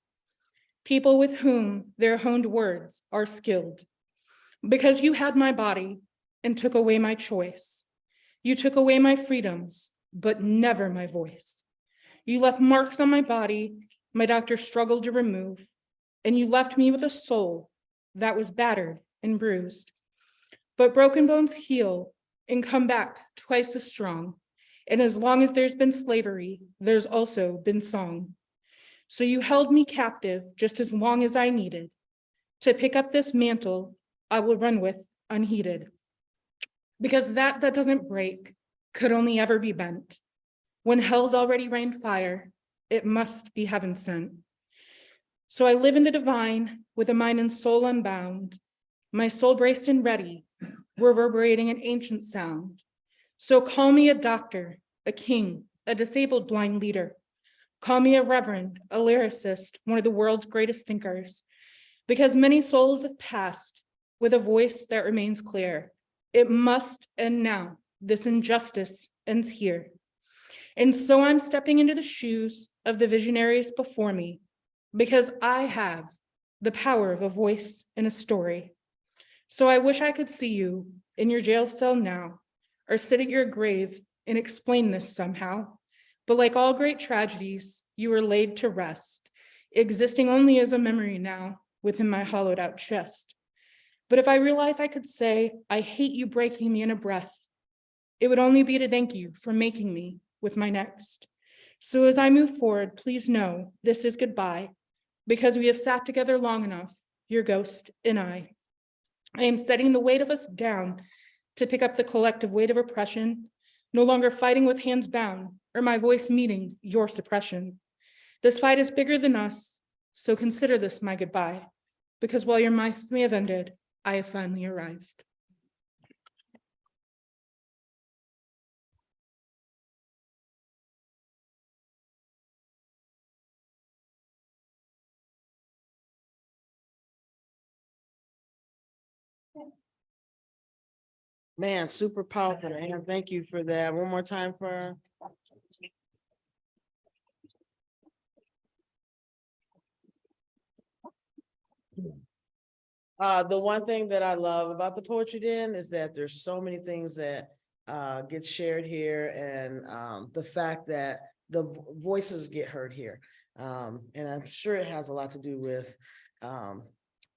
People with whom their honed words are skilled. Because you had my body and took away my choice. You took away my freedoms, but never my voice. You left marks on my body my doctor struggled to remove, and you left me with a soul that was battered and bruised. But broken bones heal and come back twice as strong. And as long as there's been slavery, there's also been song. So you held me captive just as long as I needed. To pick up this mantle, I will run with unheeded. Because that that doesn't break could only ever be bent. When hell's already rained fire, it must be heaven sent. So I live in the divine with a mind and soul unbound, my soul braced and ready, reverberating an ancient sound. So call me a doctor, a king, a disabled blind leader. Call me a reverend, a lyricist, one of the world's greatest thinkers, because many souls have passed with a voice that remains clear. It must end now. This injustice ends here. And so I'm stepping into the shoes of the visionaries before me, because I have the power of a voice and a story. So I wish I could see you in your jail cell now, or sit at your grave and explain this somehow. But like all great tragedies, you were laid to rest, existing only as a memory now within my hollowed out chest. But if I realized I could say, I hate you breaking me in a breath, it would only be to thank you for making me with my next. So as I move forward, please know this is goodbye because we have sat together long enough, your ghost and I. I am setting the weight of us down to pick up the collective weight of oppression, no longer fighting with hands bound or my voice meeting your suppression. This fight is bigger than us, so consider this my goodbye, because while your life may have ended, I have finally arrived. Man, super powerful, and thank you for that. One more time for. Uh, the one thing that I love about the Poetry Den is that there's so many things that uh, gets shared here and, um, the fact that the voices get heard here. Um, and I'm sure it has a lot to do with, um,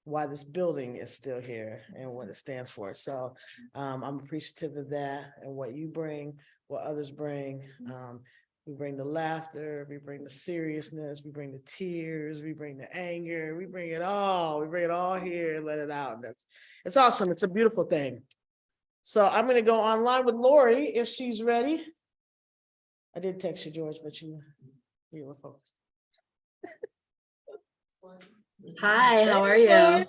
why this building is still here and what it stands for. So, um, I'm appreciative of that and what you bring, what others bring. Um, we bring the laughter, we bring the seriousness, we bring the tears, we bring the anger, we bring it all, we bring it all here and let it out. That's, it's awesome. It's a beautiful thing. So I'm gonna go online with Lori if she's ready. I did text you, George, but you, you were focused. Hi, how are you?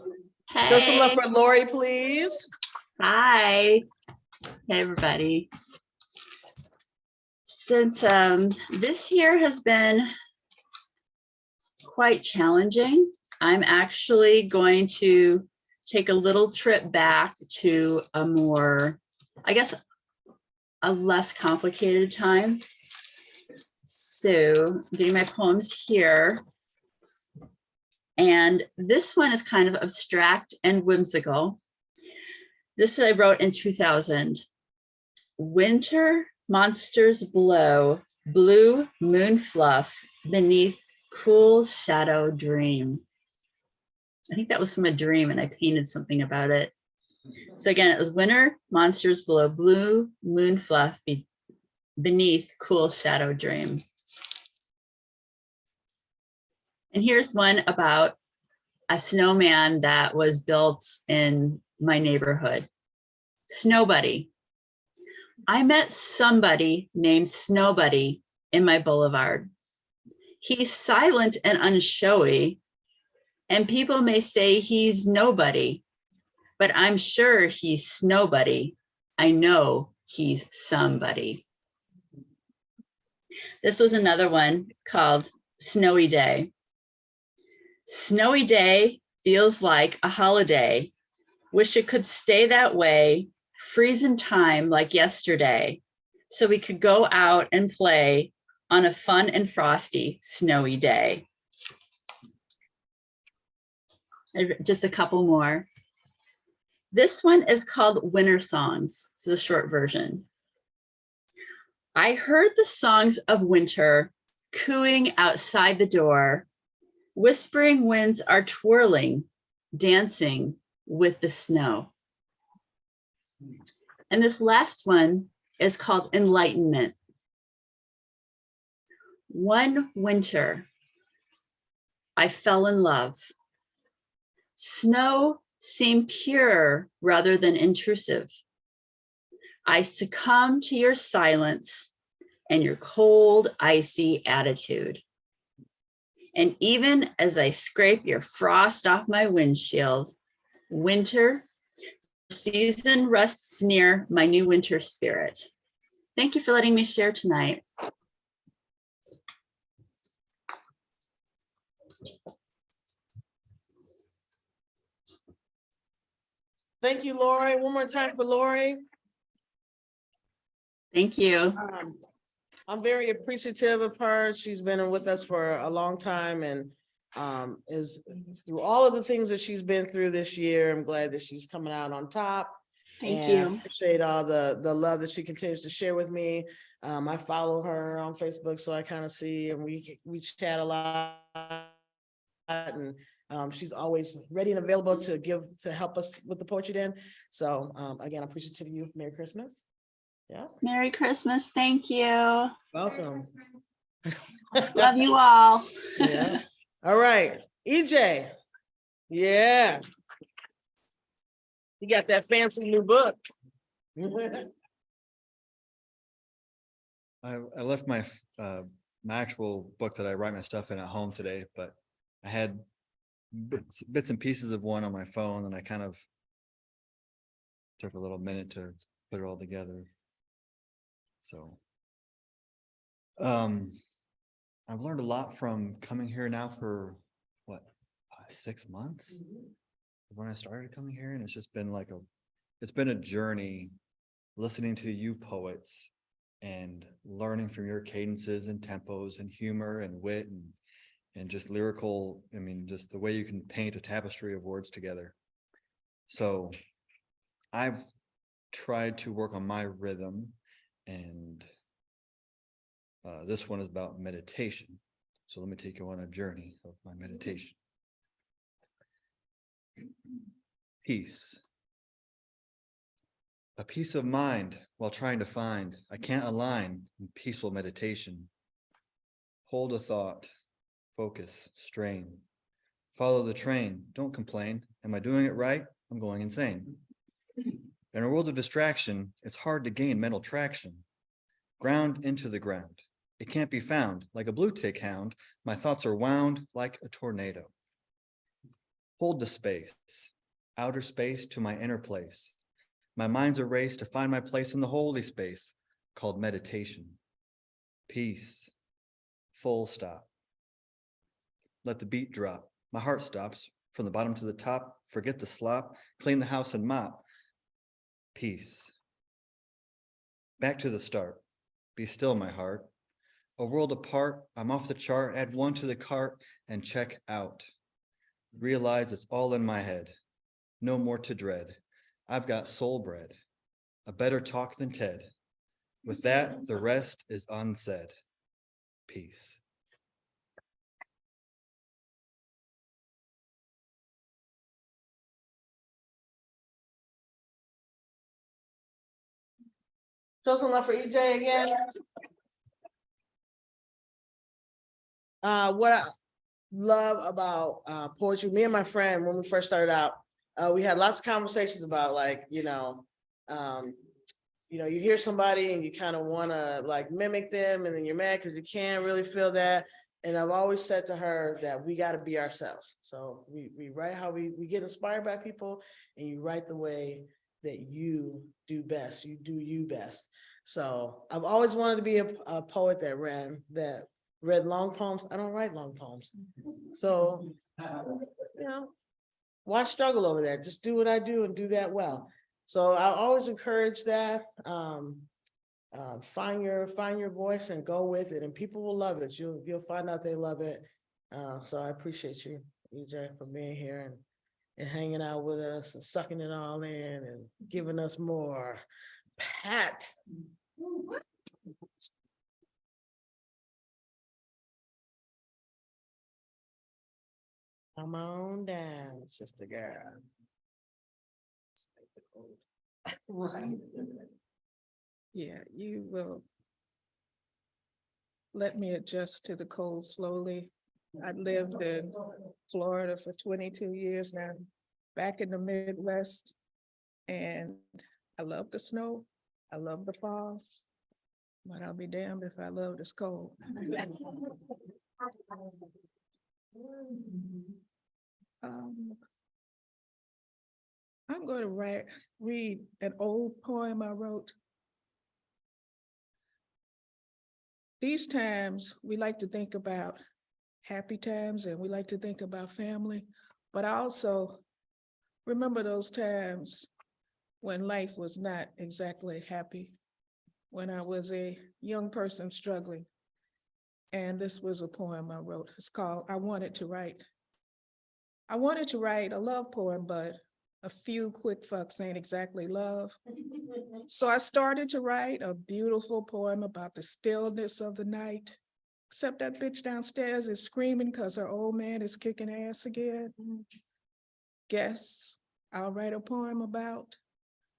Show some love Hey, for Lori, please. hi. Hey, everybody. Since um, this year has been quite challenging, I'm actually going to take a little trip back to a more, I guess, a less complicated time. So I'm getting my poems here. And this one is kind of abstract and whimsical. This I wrote in 2000. Winter monsters blow, blue moon fluff beneath cool shadow dream. I think that was from a dream and I painted something about it. So again, it was winter monsters blow, blue moon fluff be- beneath cool shadow dream. And here's one about a snowman that was built in my neighborhood. Snowbuddy. I met somebody named Snowbuddy in my boulevard. He's silent and unshowy, and people may say he's nobody, but I'm sure he's snowbuddy. I know he's somebody. This was another one called Snowy Day. Snowy day feels like a holiday. Wish it could stay that way, freeze in time like yesterday, so we could go out and play on a fun and frosty snowy day. Just a couple more. This one is called Winter Songs. It's a short version. I heard the songs of winter cooing outside the door Whispering winds are twirling, dancing with the snow. And this last one is called Enlightenment. One winter, I fell in love. Snow seemed pure rather than intrusive. I succumbed to your silence and your cold, icy attitude. And even as I scrape your frost off my windshield, winter season rests near my new winter spirit. Thank you for letting me share tonight. Thank you, Lori. One more time for Lori. Thank you. Um, I'm very appreciative of her. She's been with us for a long time and um, is through all of the things that she's been through this year. I'm glad that she's coming out on top. Thank and I you. Appreciate all the, the love that she continues to share with me. Um, I follow her on Facebook, so I kind of see and we, we chat a lot. And um, she's always ready and available to give, to help us with the poetry den. So um, again, I'm appreciative of you. Merry Christmas. Yeah, Merry Christmas. Thank you. welcome. Love you all. Yeah. All right, EJ. Yeah. You got that fancy new book. I, I left my, uh, my actual book that I write my stuff in at home today, but I had bits, bits and pieces of one on my phone and I kind of took a little minute to put it all together. So. Um, I've learned a lot from coming here now for what, uh, six months? When I started coming here and it's just been like a, it's been a journey listening to you poets and learning from your cadences and tempos and humor and wit and and just lyrical, I mean, just the way you can paint a tapestry of words together. So I've tried to work on my rhythm and uh, this one is about meditation. So let me take you on a journey of my meditation. Peace. A peace of mind while trying to find, I can't align in peaceful meditation. Hold a thought, focus, strain. Follow the train, don't complain. Am I doing it right? I'm going insane. In a world of distraction, it's hard to gain mental traction. Ground into the ground. It can't be found. Like a blue tick hound, my thoughts are wound like a tornado. Hold the space, outer space to my inner place. My mind's a race to find my place in the holy space called meditation. Peace, full stop. Let the beat drop. My heart stops from the bottom to the top. Forget the slop, clean the house and mop. Peace. Back to the start. Be still, my heart. A world apart, I'm off the chart, add one to the cart and check out. Realize it's all in my head. No more to dread. I've got soul bread. A better talk than Ted. With that, the rest is unsaid. Peace. Show some love for EJ again. Uh, what I love about uh poetry, me and my friend, when we first started out, uh, we had lots of conversations about like, you know, um, you know, you hear somebody and you kind of want to like mimic them and then you're mad because you can't really feel that. And I've always said to her that we got to be ourselves. So we, we write how we, we get inspired by people and you write the way that you do best, you do you best. So I've always wanted to be a, a poet that ran, that read long poems. I don't write long poems. So, you know, why struggle over that? Just do what I do and do that well. So I always encourage that. Um, uh, find your, find your voice and go with it and people will love it. You'll, you'll find out they love it. Uh, so I appreciate you, EJ, for being here and and hanging out with us and sucking it all in and giving us more. Pat. Come on down, sister girl. Yeah, you will. Let me adjust to the cold slowly. I lived in Florida for twenty-two years now, back in the Midwest. And I love the snow, I love the fall. But I'll be damned if I love this cold. Um, I'm going to write, read an old poem I wrote. These times, we like to think about happy times and we like to think about family, but I also remember those times when life was not exactly happy, when I was a young person struggling. And this was a poem I wrote. It's called I Wanted to Write. I wanted to write a love poem, but a few quick fucks ain't exactly love. So I started to write a beautiful poem about the stillness of the night. Except that bitch downstairs is screaming because her old man is kicking ass again. Mm-hmm. Guess I'll write a poem about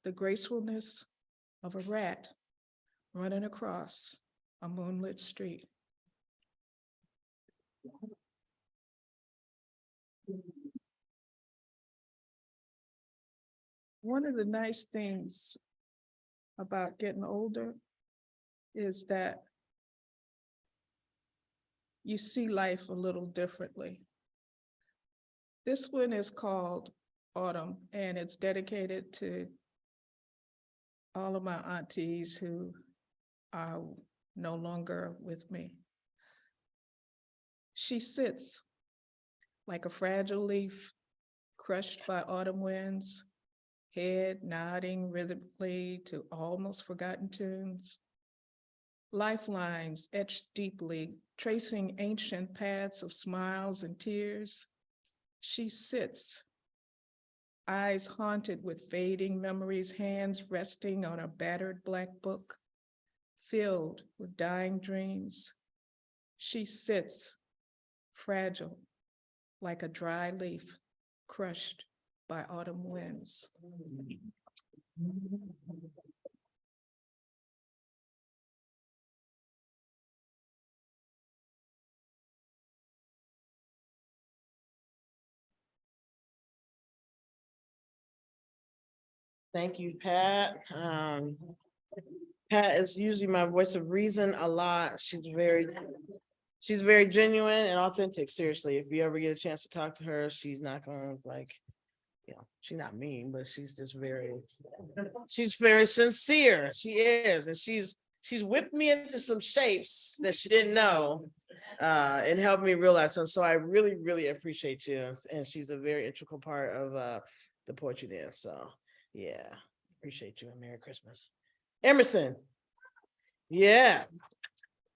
the gracefulness of a rat running across a moonlit street. One of the nice things about getting older is that you see life a little differently. This one is called Autumn and it's dedicated to all of my aunties who are no longer with me. She sits like a fragile leaf crushed by autumn winds, head nodding rhythmically to almost forgotten tunes. Lifelines etched deeply, tracing ancient paths of smiles and tears. She sits eyes haunted with fading memories, hands resting on a battered black book filled with dying dreams. She sits fragile, like a dry leaf crushed by autumn winds. Thank you, Pat. Um, Pat is usually my voice of reason a lot. She's very, she's very genuine and authentic, seriously. If you ever get a chance to talk to her, she's not gonna like, you know, she's not mean, but she's just very, she's very sincere. She is, and she's, she's whipped me into some shapes that she didn't know uh, and helped me realize. And so I really, really appreciate you. And she's a very integral part of uh, the Poetry Den. So, yeah, appreciate you and Merry Christmas. Emerson. Yeah.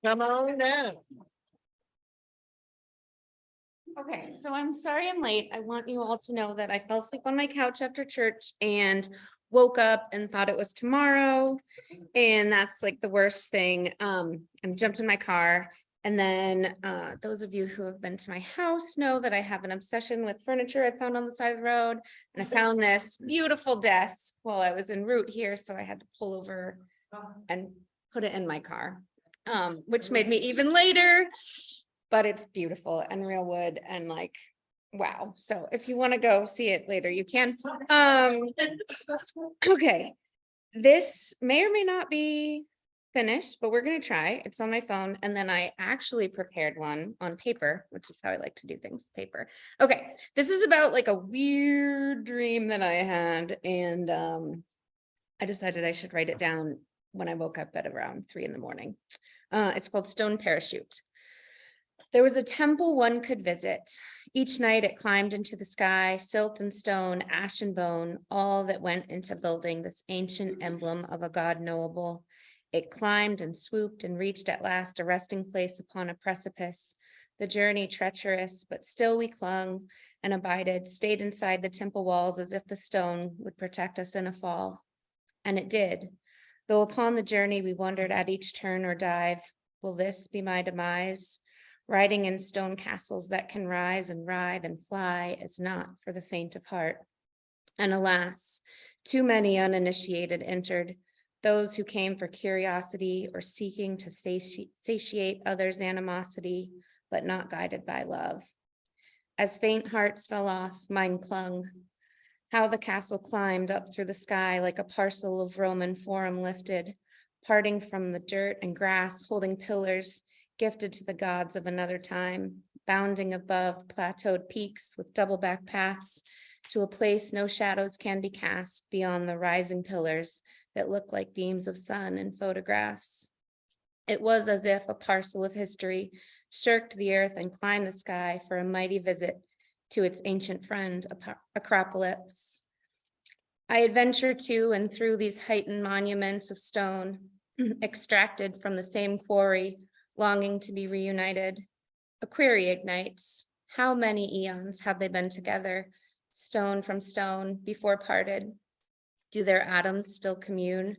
Come on down. Okay, so I'm sorry I'm late. I want you all to know that I fell asleep on my couch after church and woke up and thought it was tomorrow. And that's like the worst thing. Um, I jumped in my car. And then uh, those of you who have been to my house know that I have an obsession with furniture I found on the side of the road. And I found this beautiful desk while I was en route here, so I had to pull over and put it in my car. Um, which made me even later, but it's beautiful and real wood and like, wow. So if you want to go see it later, you can. Um, okay. This may or may not be finished, but we're gonna try. It's on my phone. And then I actually prepared one on paper, which is how I like to do things, paper. Okay, this is about like a weird dream that I had and um I decided I should write it down when I woke up at around three in the morning. Uh, it's called Stone Parachute. There was a temple one could visit. Each night it climbed into the sky, silt and stone, ash and bone, all that went into building this ancient emblem of a God knowable. It climbed and swooped and reached at last a resting place upon a precipice. The journey treacherous, but still we clung and abided, stayed inside the temple walls as if the stone would protect us in a fall. And it did. Though upon the journey we wondered at each turn or dive, will this be my demise? Riding in stone castles that can rise and writhe and fly is not for the faint of heart. And alas, too many uninitiated entered, those who came for curiosity or seeking to sati- satiate others' animosity, but not guided by love. As faint hearts fell off, mine clung. How the castle climbed up through the sky like a parcel of Roman forum lifted, parting from the dirt and grass, holding pillars gifted to the gods of another time, bounding above plateaued peaks with double back paths to a place no shadows can be cast beyond the rising pillars that look like beams of sun in photographs. It was as if a parcel of history shirked the earth and climbed the sky for a mighty visit to its ancient friend, Acropolis. I adventure to and through these heightened monuments of stone, extracted from the same quarry, longing to be reunited. A query ignites. How many eons have they been together, stone from stone, before parted? Do their atoms still commune,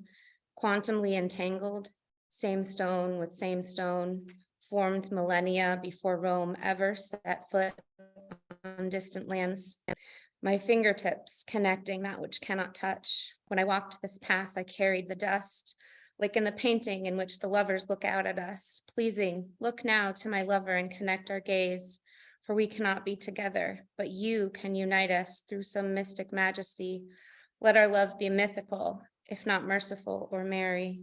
quantumly entangled, same stone with same stone, formed millennia before Rome ever set foot on distant lands? My fingertips connecting that which cannot touch. When I walked this path, I carried the dust, like in the painting in which the lovers look out at us, pleasing, look now to my lover and connect our gaze, for we cannot be together, but you can unite us through some mystic majesty. Let our love be mythical, if not merciful or merry.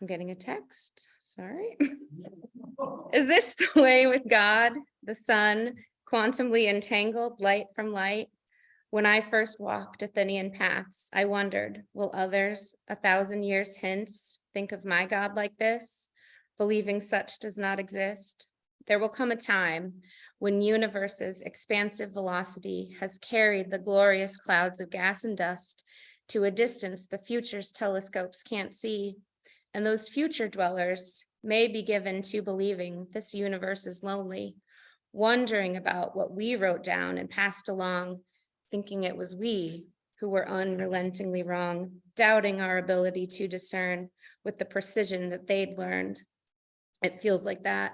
I'm getting a text, sorry. Is this the way with God, the sun, quantumly entangled, light from light? When I first walked Athenian paths, I wondered, will others a thousand years hence think of my God like this, believing such does not exist? There will come a time when universe's expansive velocity has carried the glorious clouds of gas and dust to a distance the future's telescopes can't see. And those future dwellers may be given to believing this universe is lonely, wondering about what we wrote down and passed along thinking it was we who were unrelentingly wrong, doubting our ability to discern with the precision that they'd learned. It feels like that,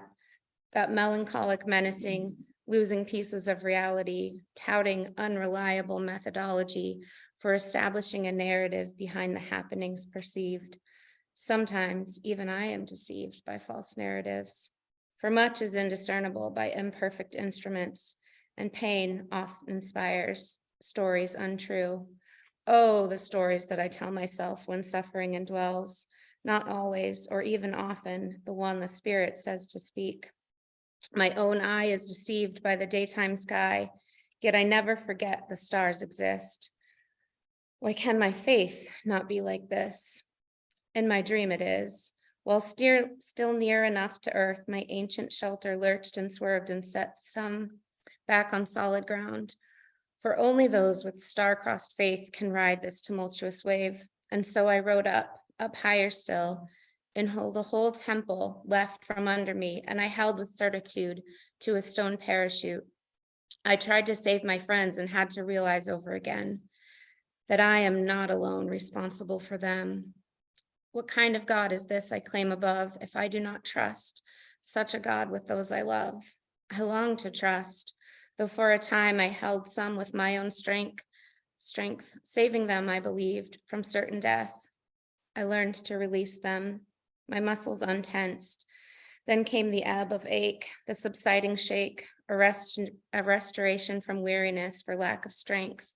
that melancholic menacing, mm-hmm. losing pieces of reality, touting unreliable methodology for establishing a narrative behind the happenings perceived. Sometimes even I am deceived by false narratives. For much is indiscernible by imperfect instruments, and pain often inspires stories untrue. Oh, the stories that I tell myself when suffering indwells, not always or even often the one the spirit says to speak. My own eye is deceived by the daytime sky, yet I never forget the stars exist. Why can my faith not be like this? In my dream it is. While still, still near enough to earth, my ancient shelter lurched and swerved and set some back on solid ground. For only those with star-crossed faith can ride this tumultuous wave. And so I rode up, up higher still, and the whole temple left from under me, and I held with certitude to a stone parachute. I tried to save my friends and had to realize over again that I am not alone responsible for them. What kind of God is this I claim above if I do not trust such a God with those I love? I long to trust, though for a time I held some with my own strength, strength, saving them, I believed, from certain death. I learned to release them, my muscles untensed. Then came the ebb of ache, the subsiding shake, a rest, a restoration from weariness for lack of strength,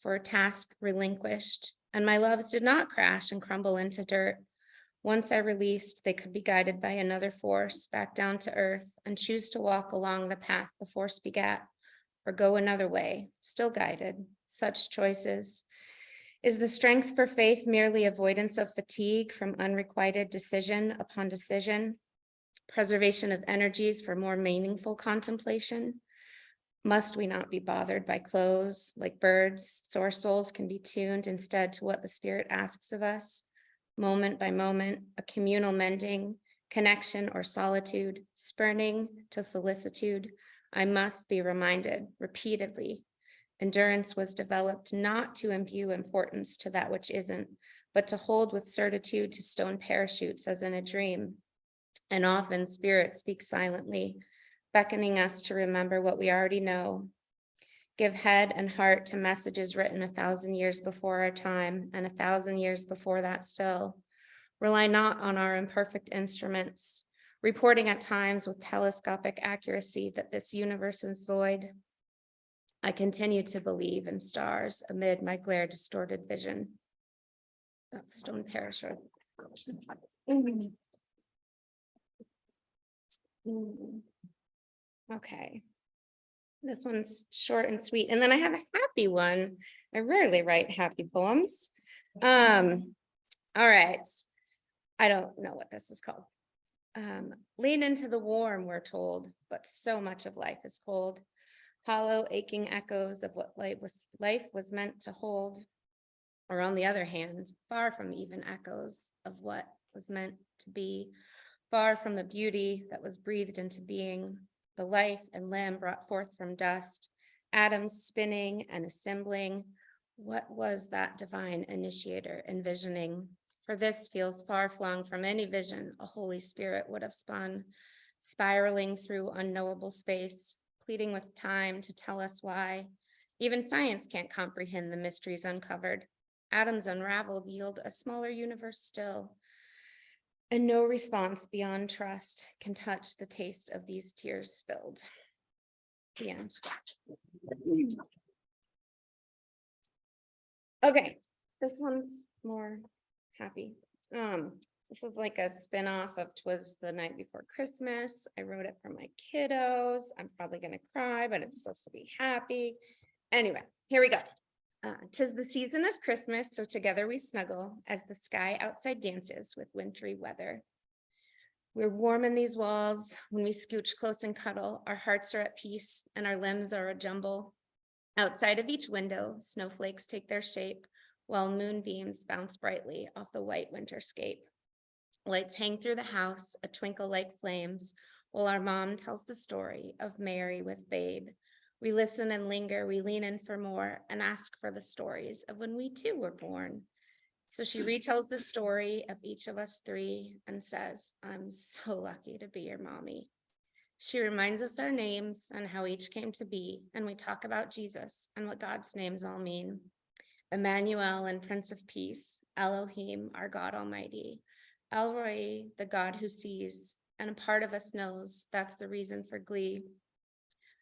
for a task relinquished, and my loves did not crash and crumble into dirt. Once I released, they could be guided by another force back down to earth and choose to walk along the path the force begat, or go another way, still guided. Such choices. Is the strength for faith merely avoidance of fatigue from unrequited decision upon decision? Preservation of energies for more meaningful contemplation? Must we not be bothered by clothes like birds, so our souls can be tuned instead to what the spirit asks of us? Moment by moment, a communal mending, connection or solitude, spurning to solicitude. I must be reminded repeatedly. Endurance was developed not to imbue importance to that which isn't, but to hold with certitude to stone parachutes as in a dream. And often spirit speaks silently, beckoning us to remember what we already know. Give head and heart to messages written a thousand years before our time and a thousand years before that still. Rely not on our imperfect instruments, reporting at times with telescopic accuracy that this universe is void. I continue to believe in stars amid my glare distorted vision. That's stone parachute. Mm. Okay. This one's short and sweet, and then I have a happy one. I rarely write happy poems. Um, all right. I don't know what this is called. Um, lean into the warm, we're told, but so much of life is cold. Hollow aching echoes of what life was, life was meant to hold. Or on the other hand, far from even echoes of what was meant to be, far from the beauty that was breathed into being, the life and limb brought forth from dust, atoms spinning and assembling. What was that divine initiator envisioning? For this feels far flung from any vision a Holy Spirit would have spun, spiraling through unknowable space, pleading with time to tell us why. Even science can't comprehend the mysteries uncovered. Atoms unraveled yield a smaller universe still. And no response beyond trust can touch the taste of these tears spilled. The end. Okay, this one's more happy. Um, this is like a spin-off of Twas the Night Before Christmas. I wrote it for my kiddos. I'm probably gonna cry, but it's supposed to be happy. Anyway, here we go. Uh, Tis the season of Christmas, so together we snuggle as the sky outside dances with wintry weather. We're warm in these walls. When we scooch close and cuddle, our hearts are at peace and our limbs are a jumble. Outside of each window, snowflakes take their shape while moonbeams bounce brightly off the white winterscape. Lights hang through the house, a twinkle like flames, while our mom tells the story of Mary with babe. We listen and linger, we lean in for more and ask for the stories of when we too were born. So she hmm. retells the story of each of us three and says, I'm so lucky to be your mommy. She reminds us our names and how each came to be, and we talk about Jesus and what God's names all mean. Emmanuel and Prince of Peace, Elohim, our God Almighty, El Roi, the God who sees, and a part of us knows that's the reason for glee.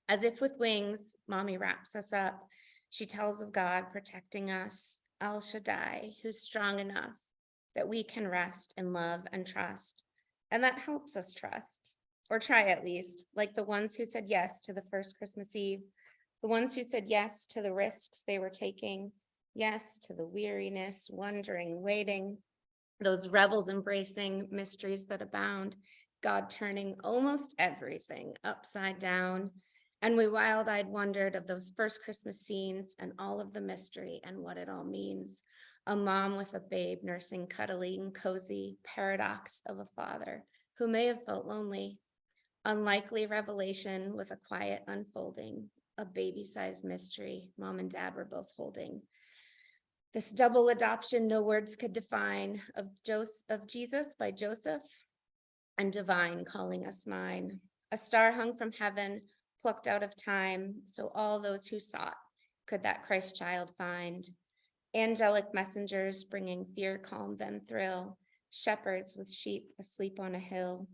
As if with wings, mommy wraps us up. She tells of God protecting us, El Shaddai, who's strong enough that we can rest in love and trust. And that helps us trust, or try at least, like the ones who said yes to the first Christmas Eve, the ones who said yes to the risks they were taking, yes to the weariness, wondering, waiting, those rebels embracing mysteries that abound, God turning almost everything upside down. And we wild-eyed wondered of those first Christmas scenes and all of the mystery and what it all means. A mom with a babe nursing cuddly and cozy paradox of a father who may have felt lonely. Unlikely revelation with a quiet unfolding, a baby-sized mystery mom and dad were both holding. This double adoption no words could define of Joseph, of Jesus by Joseph and divine calling us mine. A star hung from heaven, plucked out of time, so all those who sought could that Christ child find. Angelic messengers bringing fear, calm, then thrill, shepherds with sheep asleep on a hill,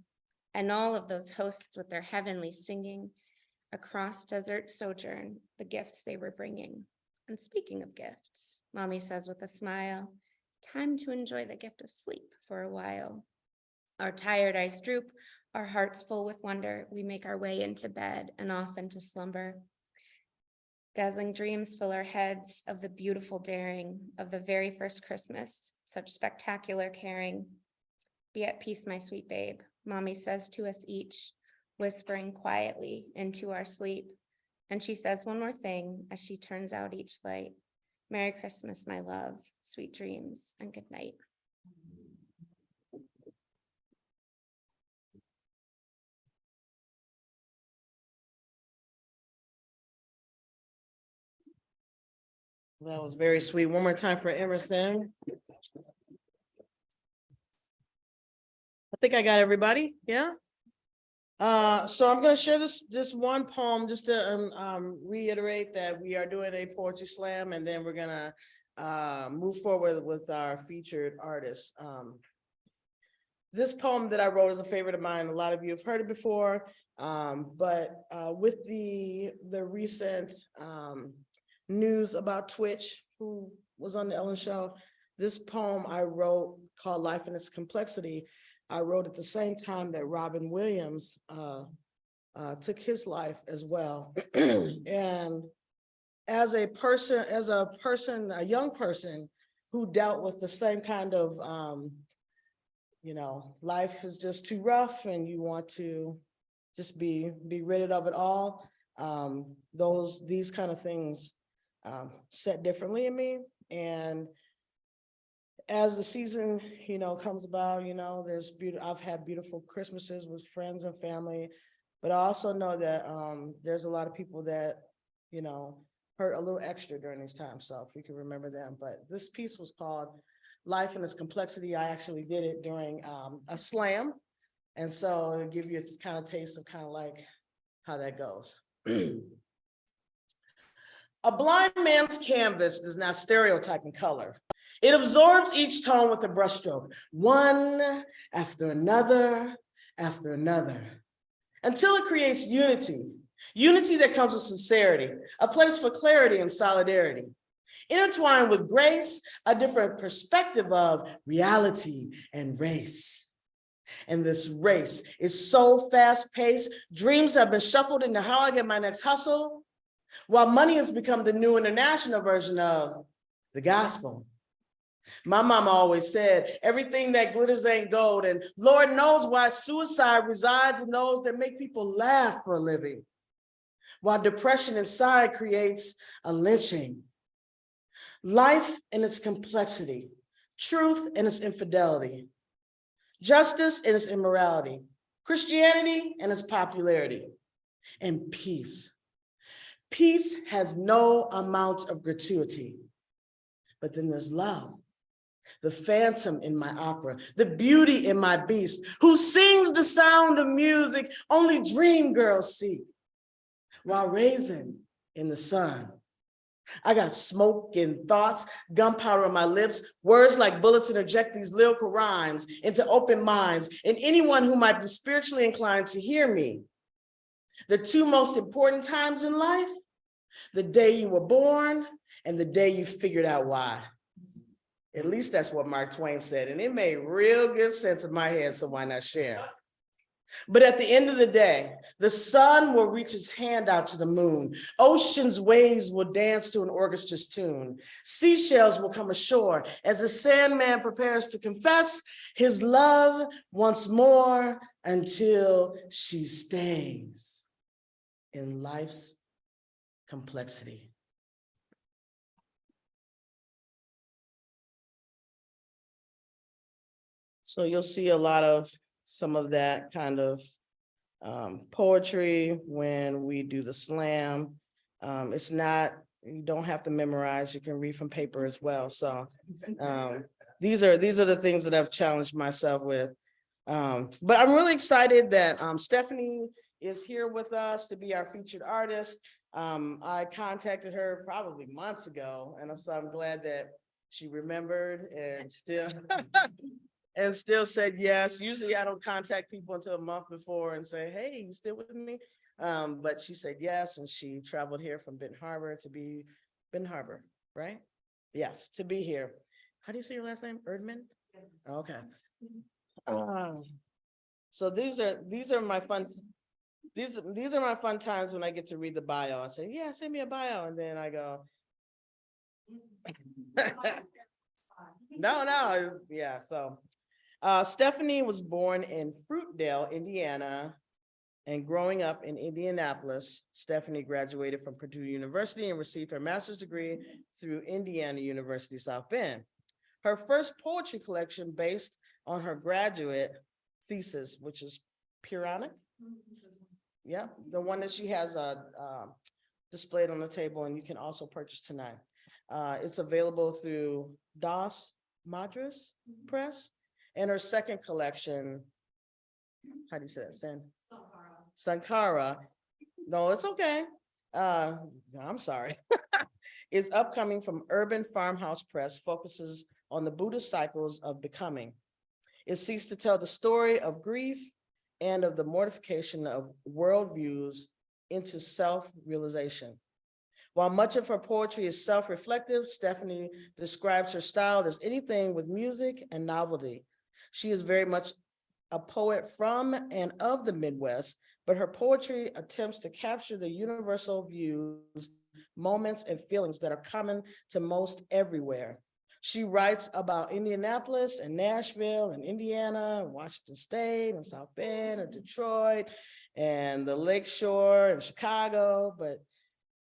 and all of those hosts with their heavenly singing across desert sojourn, the gifts they were bringing. And speaking of gifts, mommy says with a smile, time to enjoy the gift of sleep for a while. Our tired eyes droop, our hearts full with wonder, we make our way into bed and off into slumber. Dazzling dreams fill our heads of the beautiful daring of the very first Christmas, such spectacular caring. Be at peace, my sweet babe, mommy says to us each, whispering quietly into our sleep. And she says one more thing as she turns out each light. Merry Christmas, my love, sweet dreams, and good night. That was very sweet. One more time for Emerson. I think I got everybody, yeah? Uh, so I'm gonna share this, this one poem just to um, um, reiterate that we are doing a poetry slam and then we're gonna uh, move forward with our featured artists. Um, this poem that I wrote is a favorite of mine. A lot of you have heard it before. Um, but uh, with the, the recent um, news about Twitch, who was on the Ellen Show, this poem I wrote called Life and Its Complexity, I wrote at the same time that Robin Williams uh, uh, took his life as well. and as a person, as a person, a young person who dealt with the same kind of, um, you know, life is just too rough and you want to just be, be rid of it all. Um, those, these kind of things um, set differently in me. And as the season, you know, comes about, you know, there's beautiful, I've had beautiful Christmases with friends and family. But I also know that um, there's a lot of people that, you know, hurt a little extra during these times. So if we can remember them, but this piece was called Life and Its Complexity. I actually did it during um, a slam. And so it'll give you a kind of taste of kind of like how that goes. A blind man's canvas does not stereotype in color. It absorbs each tone with a brushstroke, one after another, after another, until it creates unity, unity that comes with sincerity, a place for clarity and solidarity. Intertwined with grace, a different perspective of reality and race. And this race is so fast paced, dreams have been shuffled into how I get my next hustle, while money has become the new international version of the gospel. My mama always said, everything that glitters ain't gold. And Lord knows why suicide resides in those that make people laugh for a living. While depression inside creates a lynching. Life in its complexity, truth in its infidelity, justice in its immorality, Christianity and its popularity, and peace Peace has no amount of gratuity. But then there's love. The phantom in my opera, the beauty in my beast, who sings the sound of music only dream girls see. While raising in the sun. I got smoke and thoughts, gunpowder on my lips, words like bullets interject these lyrical rhymes into open minds and anyone who might be spiritually inclined to hear me. The two most important times in life, the day you were born and the day you figured out why. At least that's what Mark Twain said, and it made real good sense in my head, so why not share? But at the end of the day, the sun will reach its hand out to the moon. Ocean's waves will dance to an orchestra's tune. Seashells will come ashore as the Sandman prepares to confess his love once more until she stays in life's complexity. So you'll see a lot of some of that kind of um, poetry when we do the slam. Um, it's not, you don't have to memorize, you can read from paper as well. So um, these are, these are the things that I've challenged myself with. Um, but I'm really excited that um, Stephanie is here with us to be our featured artist. Um, I contacted her probably months ago, and so I'm glad that she remembered and still and still said yes. Usually I don't contact people until a month before and say, hey, you still with me? Um, but she said yes, and she traveled here from Benton Harbor to be, Benton Harbor, right? Yes, to be here. How do you say your last name? Erdman? Okay. Um, So these are, these are my fun, these, these are my fun times when I get to read the bio. I say, yeah, send me a bio, and then I go. No, no, yeah, so. Uh, Stephanie was born in Fruitdale, Indiana. And growing up in Indianapolis, Stephanie graduated from Purdue University and received her master's degree through Indiana University South Bend. Her first poetry collection based on her graduate thesis, which is Puranic. Yeah, the one that she has uh, uh, displayed on the table and you can also purchase tonight. Uh, it's available through Dos Madres Press. And her second collection, how do you say that, San? Sankara. No, it's okay. Uh, I'm sorry. It's upcoming from Urban Farmhouse Press, focuses on the Buddhist cycles of becoming. It seeks to tell the story of grief and of the mortification of worldviews into self-realization. While much of her poetry is self-reflective, Stephanie describes her style as anything with music and novelty. She is very much a poet from and of the Midwest, but her poetry attempts to capture the universal views, moments, and feelings that are common to most everywhere. She writes about Indianapolis and Nashville and Indiana, and Washington State and South Bend and Detroit and the Lake Shore and Chicago, but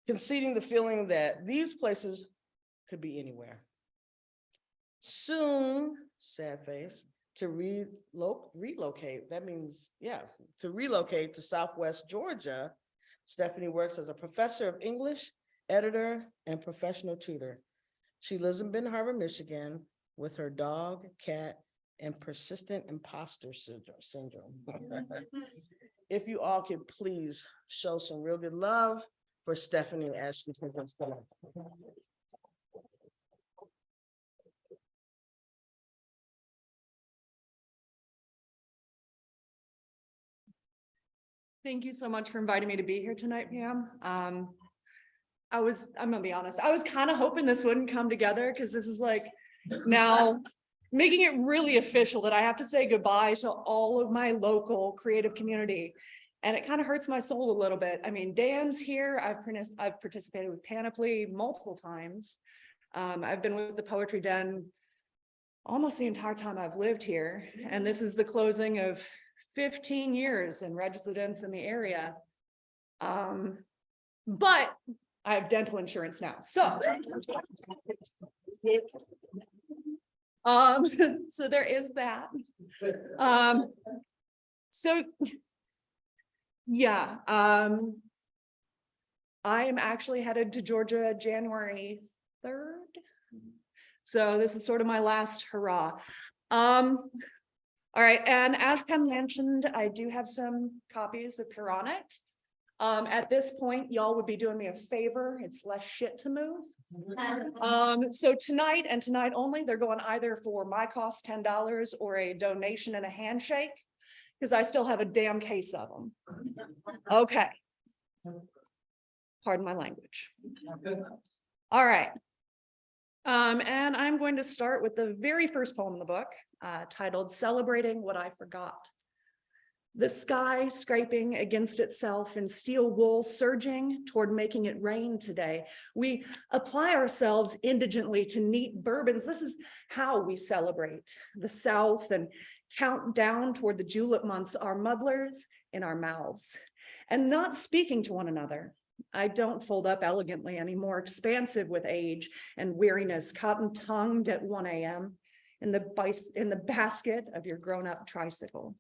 conceding the feeling that these places could be anywhere. Soon, sad face, to relo- relocate, that means, yeah, to relocate to Southwest Georgia, Stephanie works as a professor of English, editor, and professional tutor. She lives in Benton Harbor, Michigan, with her dog, cat, and persistent imposter syndrome. If you all could please show some real good love for Stephanie as she presents the. Thank you so much for inviting me to be here tonight, Pam. Um, I was, I'm gonna be honest, I was kind of hoping this wouldn't come together because this is like now making it really official that I have to say goodbye to all of my local creative community. And it kind of hurts my soul a little bit. I mean, Dan's here. I've, I've participated with Panoply multiple times. Um, I've been with the Poetry Den almost the entire time I've lived here. And this is the closing of fifteen years in residence in the area. Um, but I have dental insurance now, so. Um, so there is that. Um, so. Yeah, um. I am actually headed to Georgia January third. So this is sort of my last hurrah. Um, all right, and as Pam mentioned, I do have some copies of Puranic. Um, at this point, y'all would be doing me a favor. It's less shit to move. Um, so tonight and tonight only, they're going either for my cost ten dollars or a donation and a handshake. Because I still have a damn case of them. Okay. Pardon my language. All right. Um, and I'm going to start with the very first poem in the book, uh, titled Celebrating What I Forgot. The sky scraping against itself and steel wool surging toward making it rain today. We apply ourselves indigently to neat bourbons. This is how we celebrate the South and count down toward the julep months, our muddlers in our mouths and not speaking to one another. I don't fold up elegantly anymore, expansive with age and weariness, cotton tongued at one AM in the in the basket of your grown-up tricycle.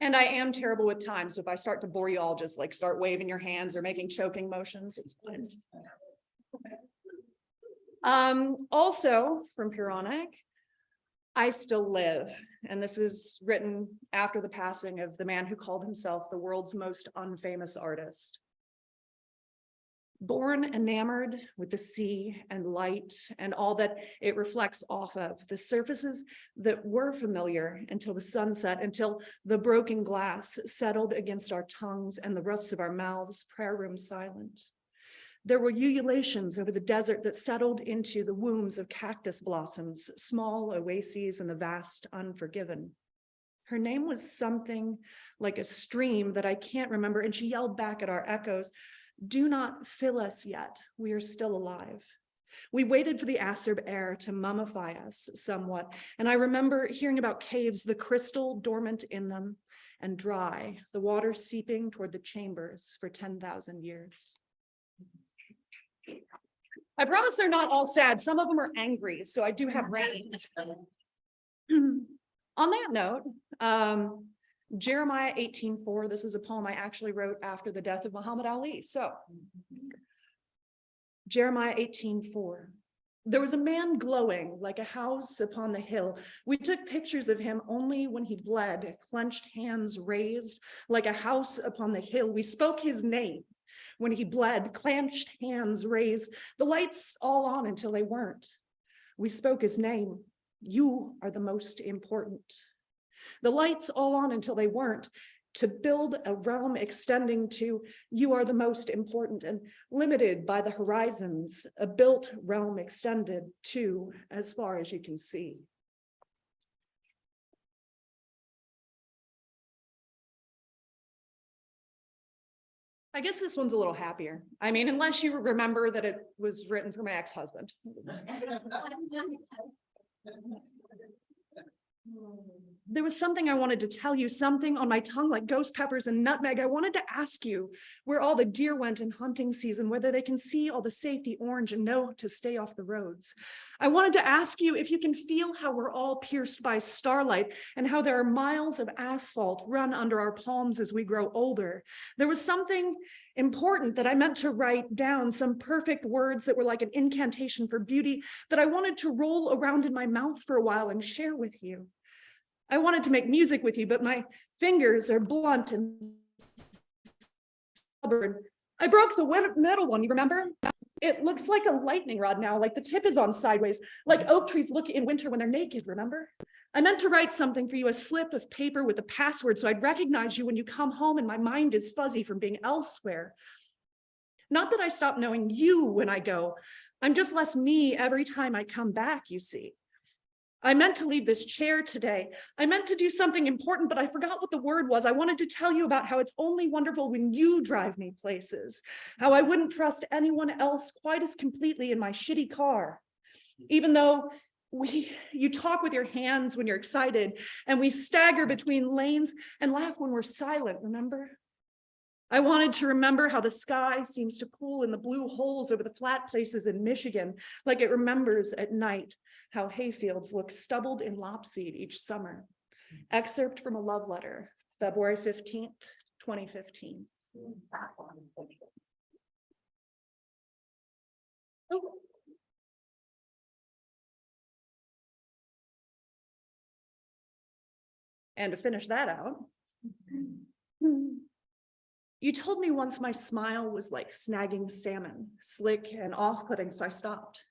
And I am terrible with time, so if I start to bore you all, just like start waving your hands or making choking motions, it's fine. Um, also from Puranic, I still live, and this is written after the passing of the man who called himself the world's most unfamous artist. Born enamored with the sea and light and all that it reflects off of, the surfaces that were familiar until the sunset, until the broken glass settled against our tongues and the roofs of our mouths, prayer room silent. There were ululations over the desert that settled into the wombs of cactus blossoms, small oases in the vast unforgiven. Her name was something like a stream that I can't remember, and she yelled back at our echoes, do not fill us yet, we are still alive. We waited for the acerb air to mummify us somewhat, and I remember hearing about caves, the crystal dormant in them and dry, the water seeping toward the chambers for 10,000 years. I promise they're not all sad. Some of them are angry, so I do have range. On that note, um, Jeremiah eighteen four, this is a poem I actually wrote after the death of Muhammad Ali, so. Jeremiah eighteen four. There was a man glowing like a house upon the hill. We took pictures of him only when he bled, clenched hands raised like a house upon the hill. We spoke his name when he bled, clenched hands raised, the lights all on until they weren't. We spoke his name. You are the most important. The lights all on until they weren't. To build a realm extending to you are the most important and limited by the horizons, a built realm extended to as far as you can see. I guess this one's a little happier. I mean, unless you remember that it was written for my ex-husband. There was something I wanted to tell you, something on my tongue like ghost peppers and nutmeg. I wanted to ask you where all the deer went in hunting season, whether they can see all the safety orange and know to stay off the roads. I wanted to ask you if you can feel how we're all pierced by starlight and how there are miles of asphalt run under our palms as we grow older. There was something important that I meant to write down, some perfect words that were like an incantation for beauty that I wanted to roll around in my mouth for a while and share with you. I wanted to make music with you, but my fingers are blunt and stubborn. I broke the metal one, you remember? It looks like a lightning rod now, like the tip is on sideways, like oak trees look in winter when they're naked, remember? I meant to write something for you, a slip of paper with a password so I'd recognize you when you come home and my mind is fuzzy from being elsewhere. Not that I stop knowing you when I go, I'm just less me every time I come back, you see. I meant to leave this chair today. I meant to do something important, but I forgot what the word was. I wanted to tell you about how it's only wonderful when you drive me places, how I wouldn't trust anyone else quite as completely in my shitty car. Even though we, you talk with your hands when you're excited and we stagger between lanes and laugh when we're silent, remember? I wanted to remember how the sky seems to pool in the blue holes over the flat places in Michigan, like it remembers at night how hayfields look stubbled in lopseed each summer. Excerpt from a love letter February fifteenth, twenty fifteen. And to finish that out. Hmm. You told me once my smile was like snagging salmon, slick and off-putting, so I stopped.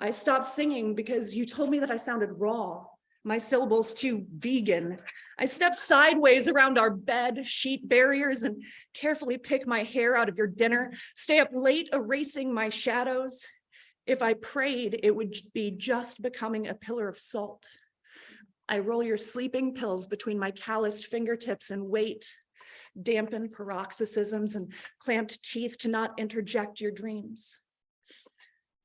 I stopped singing because you told me that I sounded raw, my syllables too vegan. I stepped sideways around our bed sheet barriers and carefully pick my hair out of your dinner, stay up late erasing my shadows. If I prayed, it would be just becoming a pillar of salt. I roll your sleeping pills between my calloused fingertips and wait, dampen paroxysms and clamped teeth to not interject your dreams.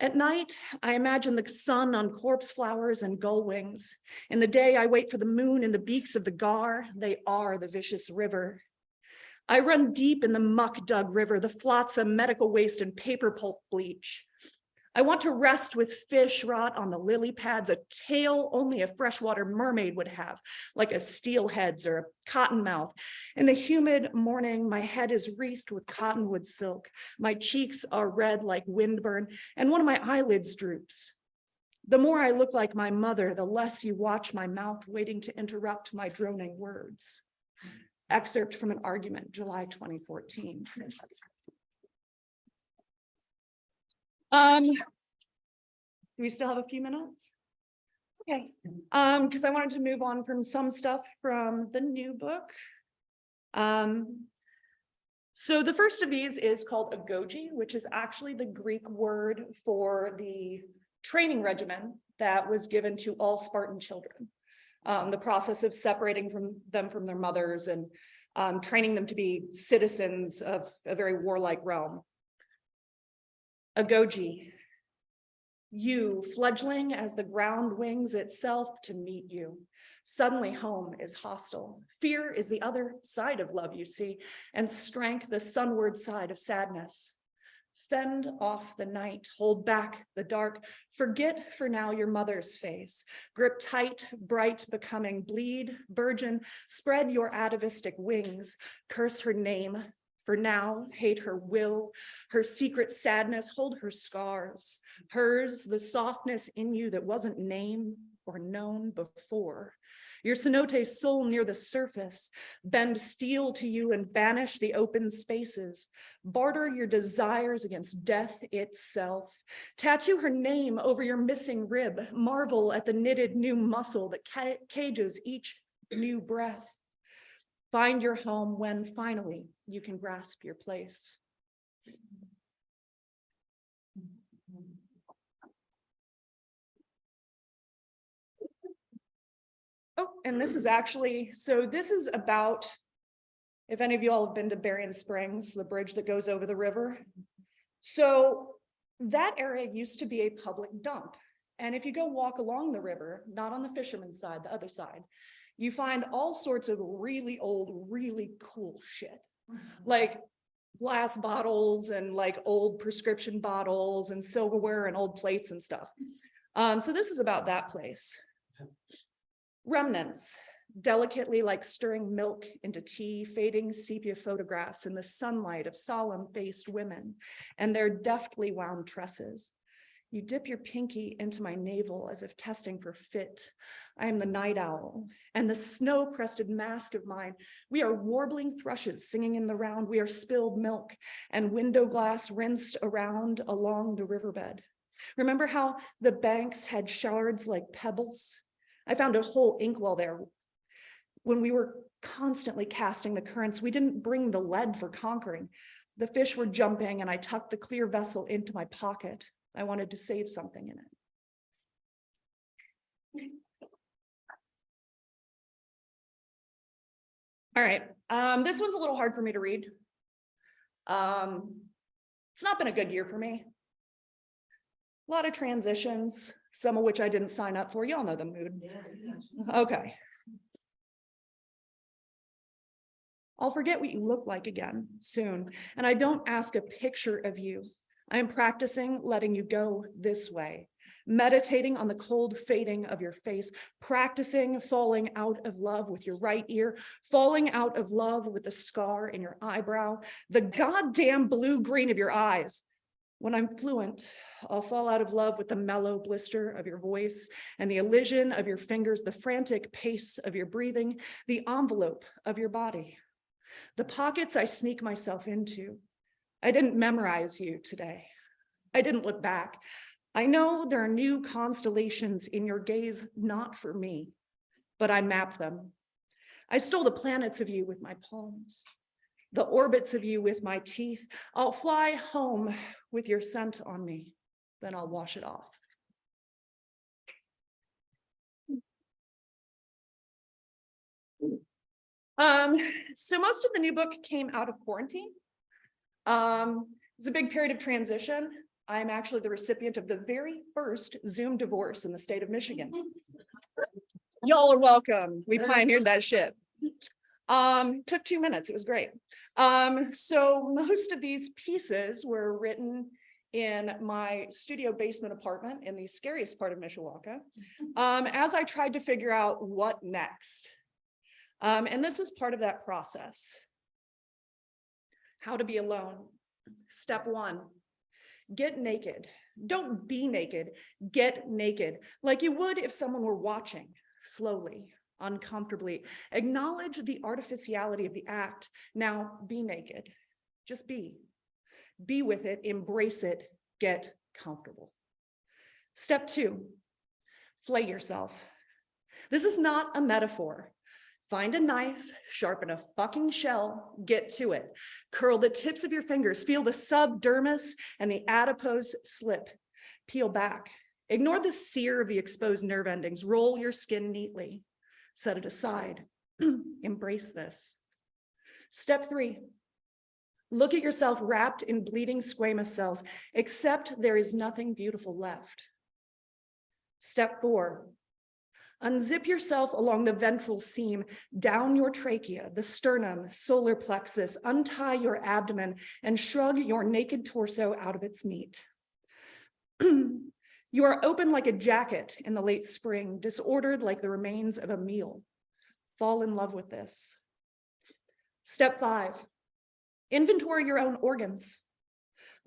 At night, I imagine the sun on corpse flowers and gull wings. In the day, I wait for the moon in the beaks of the gar. They are the vicious river. I run deep in the muck dug river, the flotsam, medical waste, and paper pulp bleach. I want to rest with fish rot on the lily pads, a tail only a freshwater mermaid would have, like a steelhead's or a cottonmouth. In the humid morning, my head is wreathed with cottonwood silk. My cheeks are red like windburn, and one of my eyelids droops. The more I look like my mother, the less you watch my mouth waiting to interrupt my droning words. Excerpt from an argument, July 2014. Um, do we still have a few minutes? Okay, um, because I wanted to move on from some stuff from the new book. Um, so the first of these is called agoge, which is actually the Greek word for the training regimen that was given to all Spartan children. Um, the process of separating from them from their mothers and um, training them to be citizens of a very warlike realm. Agoge. You, fledgling as the ground wings itself to meet you. Suddenly home is hostile. Fear is the other side of love, you see, and strength the sunward side of sadness. Fend off the night, hold back the dark, forget for now your mother's face. Grip tight, bright, becoming, bleed, burgeon, spread your atavistic wings, curse her name, for now, hate her will, her secret sadness, hold her scars. Hers, the softness in you that wasn't named or known before. Your cenote soul near the surface, bend steel to you and banish the open spaces. Barter your desires against death itself. Tattoo her name over your missing rib. Marvel at the knitted new muscle that ca cages each new breath. Find your home when finally you can grasp your place. Oh, and this is actually, so this is about, if any of you all have been to Berrien Springs, the bridge that goes over the river. So that area used to be a public dump. And if you go walk along the river, not on the fisherman's side, the other side, you find all sorts of really old, really cool shit. Like glass bottles and like old prescription bottles and silverware and old plates and stuff. Um, so this is about that place. Remnants, delicately like stirring milk into tea, fading sepia photographs in the sunlight of solemn-faced women and their deftly wound tresses. You dip your pinky into my navel as if testing for fit. I am the night owl and the snow crested mask of mine. We are warbling thrushes singing in the round. We are spilled milk and window glass rinsed around along the riverbed. Remember how the banks had shards like pebbles? I found a whole inkwell there. When we were constantly casting the currents, we didn't bring the lead for conquering. The fish were jumping and I tucked the clear vessel into my pocket. I wanted to save something in it. All right, um, this one's a little hard for me to read. Um, it's not been a good year for me. A lot of transitions, some of which I didn't sign up for. Y'all know the mood. Okay. I'll forget what you look like again soon, and I don't ask a picture of you. I am practicing letting you go this way. meditating on the cold fading of your face, practicing falling out of love with your right ear, falling out of love with the scar in your eyebrow, the goddamn blue green of your eyes. When I'm fluent, I'll fall out of love with the mellow blister of your voice and the elision of your fingers, the frantic pace of your breathing, the envelope of your body, the pockets I sneak myself into. I didn't memorize you today. I didn't look back. I know there are new constellations in your gaze, not for me, but I map them. I stole the planets of you with my palms, the orbits of you with my teeth. I'll fly home with your scent on me, then I'll wash it off. Um, so most of the new book came out of quarantine. Um, it's a big period of transition. I'm actually the recipient of the very first Zoom divorce in the state of Michigan. Y'all are welcome. We pioneered that shit. Um, took two minutes. It was great. Um, so most of these pieces were written in my studio basement apartment in the scariest part of Mishawaka. Um, as I tried to figure out what next. Um, and this was part of that process. How to be alone. Step one, get naked. Don't be naked, get naked, like you would if someone were watching, slowly, uncomfortably. Acknowledge the artificiality of the act. Now be naked, just be. Be with it, embrace it, get comfortable. Step two, flay yourself. This is not a metaphor. Find a knife, sharpen a fucking shell, get to it. Curl the tips of your fingers, feel the subdermis and the adipose slip. Peel back. Ignore the sear of the exposed nerve endings. Roll your skin neatly. Set it aside. Embrace this. Step three. Look at yourself wrapped in bleeding squamous cells, except there is nothing beautiful left. Step four, Unzip yourself along the ventral seam, down your trachea, the sternum, solar plexus, untie your abdomen and shrug your naked torso out of its meat. you are open like a jacket in the late spring, disordered like the remains of a meal. Fall in love with this. Step five, inventory your own organs.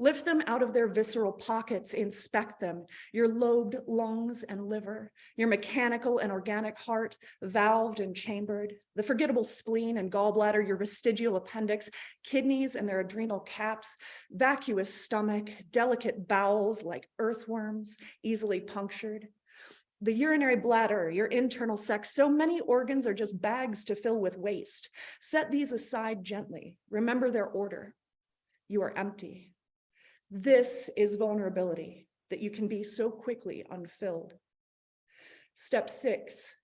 Lift them out of their visceral pockets, inspect them, your lobed lungs and liver, your mechanical and organic heart, valved and chambered, the forgettable spleen and gallbladder, your vestigial appendix, kidneys and their adrenal caps, vacuous stomach, delicate bowels like earthworms, easily punctured, the urinary bladder, your internal sex, so many organs are just bags to fill with waste. Set these aside gently. Remember their order. You are empty. This is vulnerability that you can be so quickly unfilled. Step six,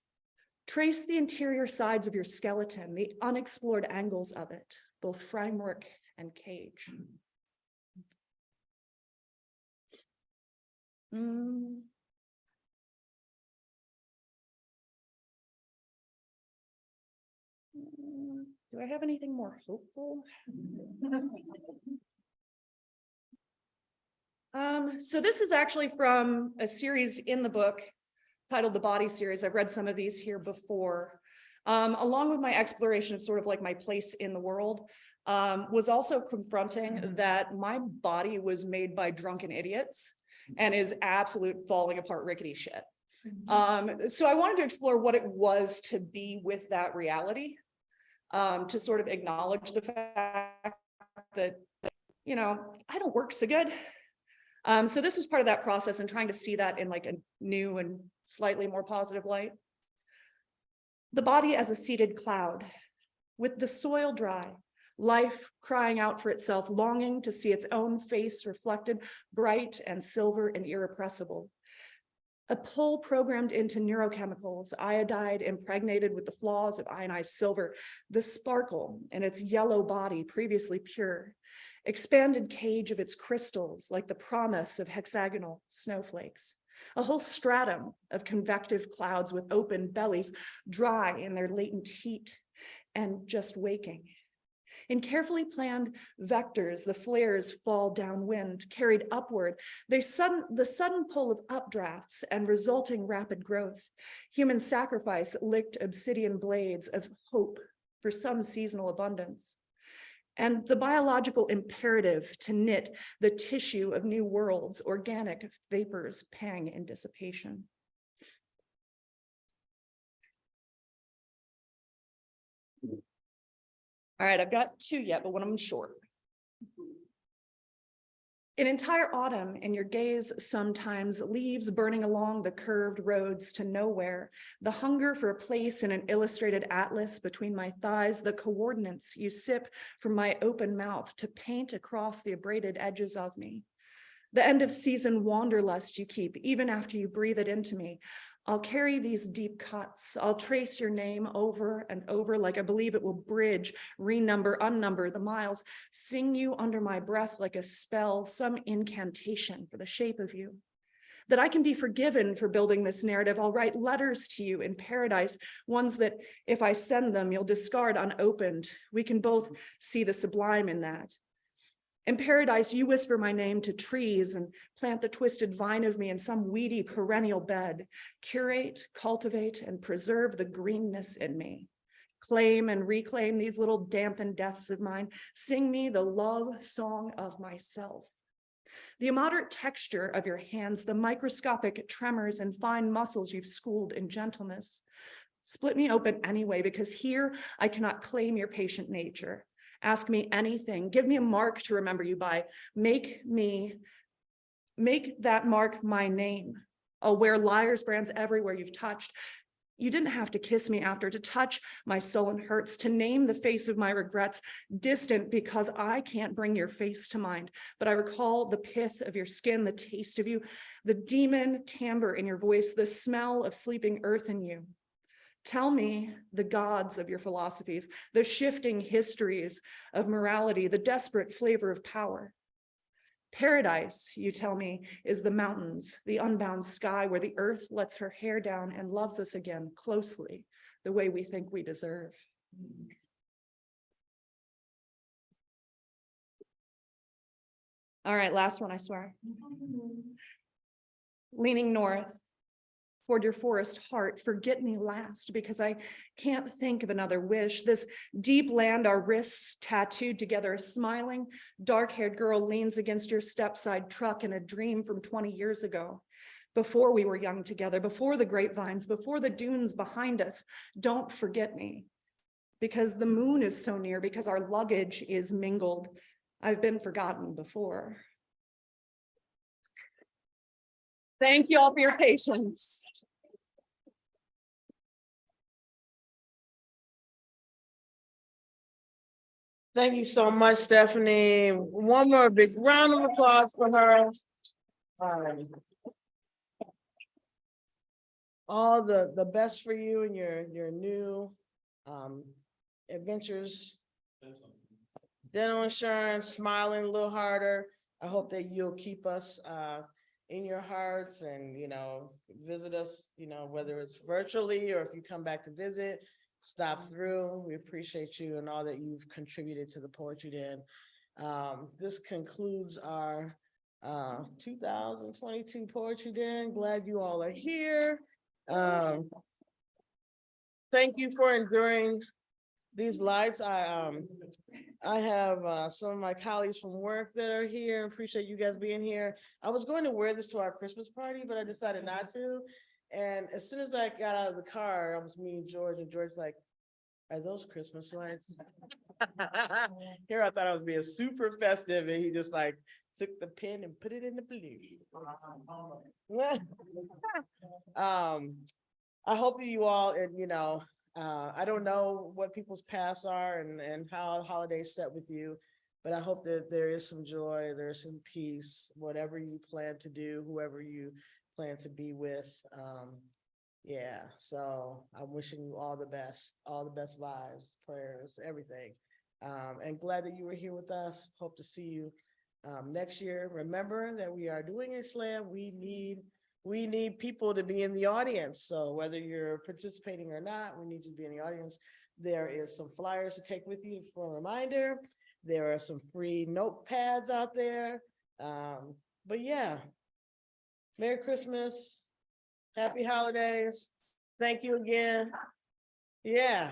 trace the interior sides of your skeleton, the unexplored angles of it, both framework and cage. Mm. Do I have anything more hopeful? Um, so this is actually from a series in the book titled The Body Series. I've read some of these here before. Um, along with my exploration of sort of like my place in the world, um, was also confronting that my body was made by drunken idiots and is absolute falling apart rickety shit. Um, so I wanted to explore what it was to be with that reality, um, to sort of acknowledge the fact that, you know, I don't work so good. Um, so this was part of that process and trying to see that in like a new and slightly more positive light. The body as a seated cloud, with the soil dry, life crying out for itself, longing to see its own face reflected, bright and silver and irrepressible. A pull programmed into neurochemicals, iodide impregnated with the flaws of ionized silver, the sparkle in its yellow body previously pure, expanded cage of its crystals like the promise of hexagonal snowflakes, a whole stratum of convective clouds with open bellies, dry in their latent heat and just waking. In carefully planned vectors, the flares fall downwind, carried upward. They sudden, the sudden pull of updrafts and resulting rapid growth. Human sacrifice licked obsidian blades of hope for some seasonal abundance. And the biological imperative to knit the tissue of new worlds, organic vapors, pang and dissipation. All right, I've got two yet, but one of them short. An entire autumn and your gaze sometimes leaves burning along the curved roads to nowhere. The hunger for a place in an illustrated atlas between my thighs, the coordinates you sip from my open mouth to paint across the abraded edges of me. The end of season wanderlust you keep even after you breathe it into me. I'll carry these deep cuts. I'll trace your name over and over like I believe it will bridge, renumber, unnumber the miles, sing you under my breath like a spell, some incantation for the shape of you. That I can be forgiven for building this narrative. I'll write letters to you in paradise, ones that if I send them, you'll discard unopened. We can both see the sublime in that. In paradise, you whisper my name to trees and plant the twisted vine of me in some weedy perennial bed. Curate, cultivate, and preserve the greenness in me. Claim and reclaim these little dampened deaths of mine. Sing me the love song of myself. The immoderate texture of your hands, the microscopic tremors and fine muscles you've schooled in gentleness. Split me open anyway, because here I cannot claim your patient nature. Ask me anything. Give me a mark to remember you by. Make me, make that mark my name. I'll wear liar's brands everywhere you've touched. You didn't have to kiss me after to touch my sullen hurts, to name the face of my regrets, distant because I can't bring your face to mind. But I recall the pith of your skin, the taste of you, the demon timbre in your voice, the smell of sleeping earth in you. Tell me the gods of your philosophies, the shifting histories of morality, the desperate flavor of power. Paradise, you tell me, is the mountains, the unbound sky where the earth lets her hair down and loves us again closely, the way we think we deserve. All right, last one, I swear. Mm-hmm. Leaning north, toward your forest heart, forget me last, because I can't think of another wish. This deep land, our wrists tattooed together, a smiling, dark-haired girl leans against your stepside truck in a dream from 20 years ago. Before we were young together, before the grapevines, before the dunes behind us, don't forget me. Because the moon is so near, because our luggage is mingled. I've been forgotten before. Thank you all for your patience. Thank you so much, Stephanie. One more big round of applause for her. Um, All the, the best for you and your, your new um adventures. Dental insurance, smiling a little harder. I hope that you'll keep us uh in your hearts and, you know, visit us, you know, whether it's virtually or if you come back to visit stop through. We appreciate you and all that you've contributed to the Poetry Den. Um, this concludes our uh, two thousand twenty-two Poetry Den. Glad you all are here. Um, thank you for enduring these lights. I, um, I have, uh, some of my colleagues from work that are here. Appreciate you guys being here. I was going to wear this to our Christmas party, but I decided not to. And as soon as I got out of the car, I was meeting George and George's like, are those Christmas lights? Here, I thought I was being super festive and he just like took the pen and put it in the blue. Um, I hope you all, and you know, uh, I don't know what people's paths are and, and how holidays set with you. But I hope that there is some joy, there's some peace, whatever you plan to do, whoever you plan to be with. Um, yeah, so I'm wishing you all the best, all the best vibes, prayers, everything. Um, and glad that you were here with us. Hope to see you um, next year. Remember that we are doing a slam. We need, we need people to be in the audience. So whether you're participating or not, we need you to be in the audience. There is some flyers to take with you for a reminder. There are some free notepads out there. Um, but yeah. Merry Christmas. Happy holidays. Thank you again. Yeah.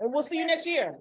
And we'll see you next year.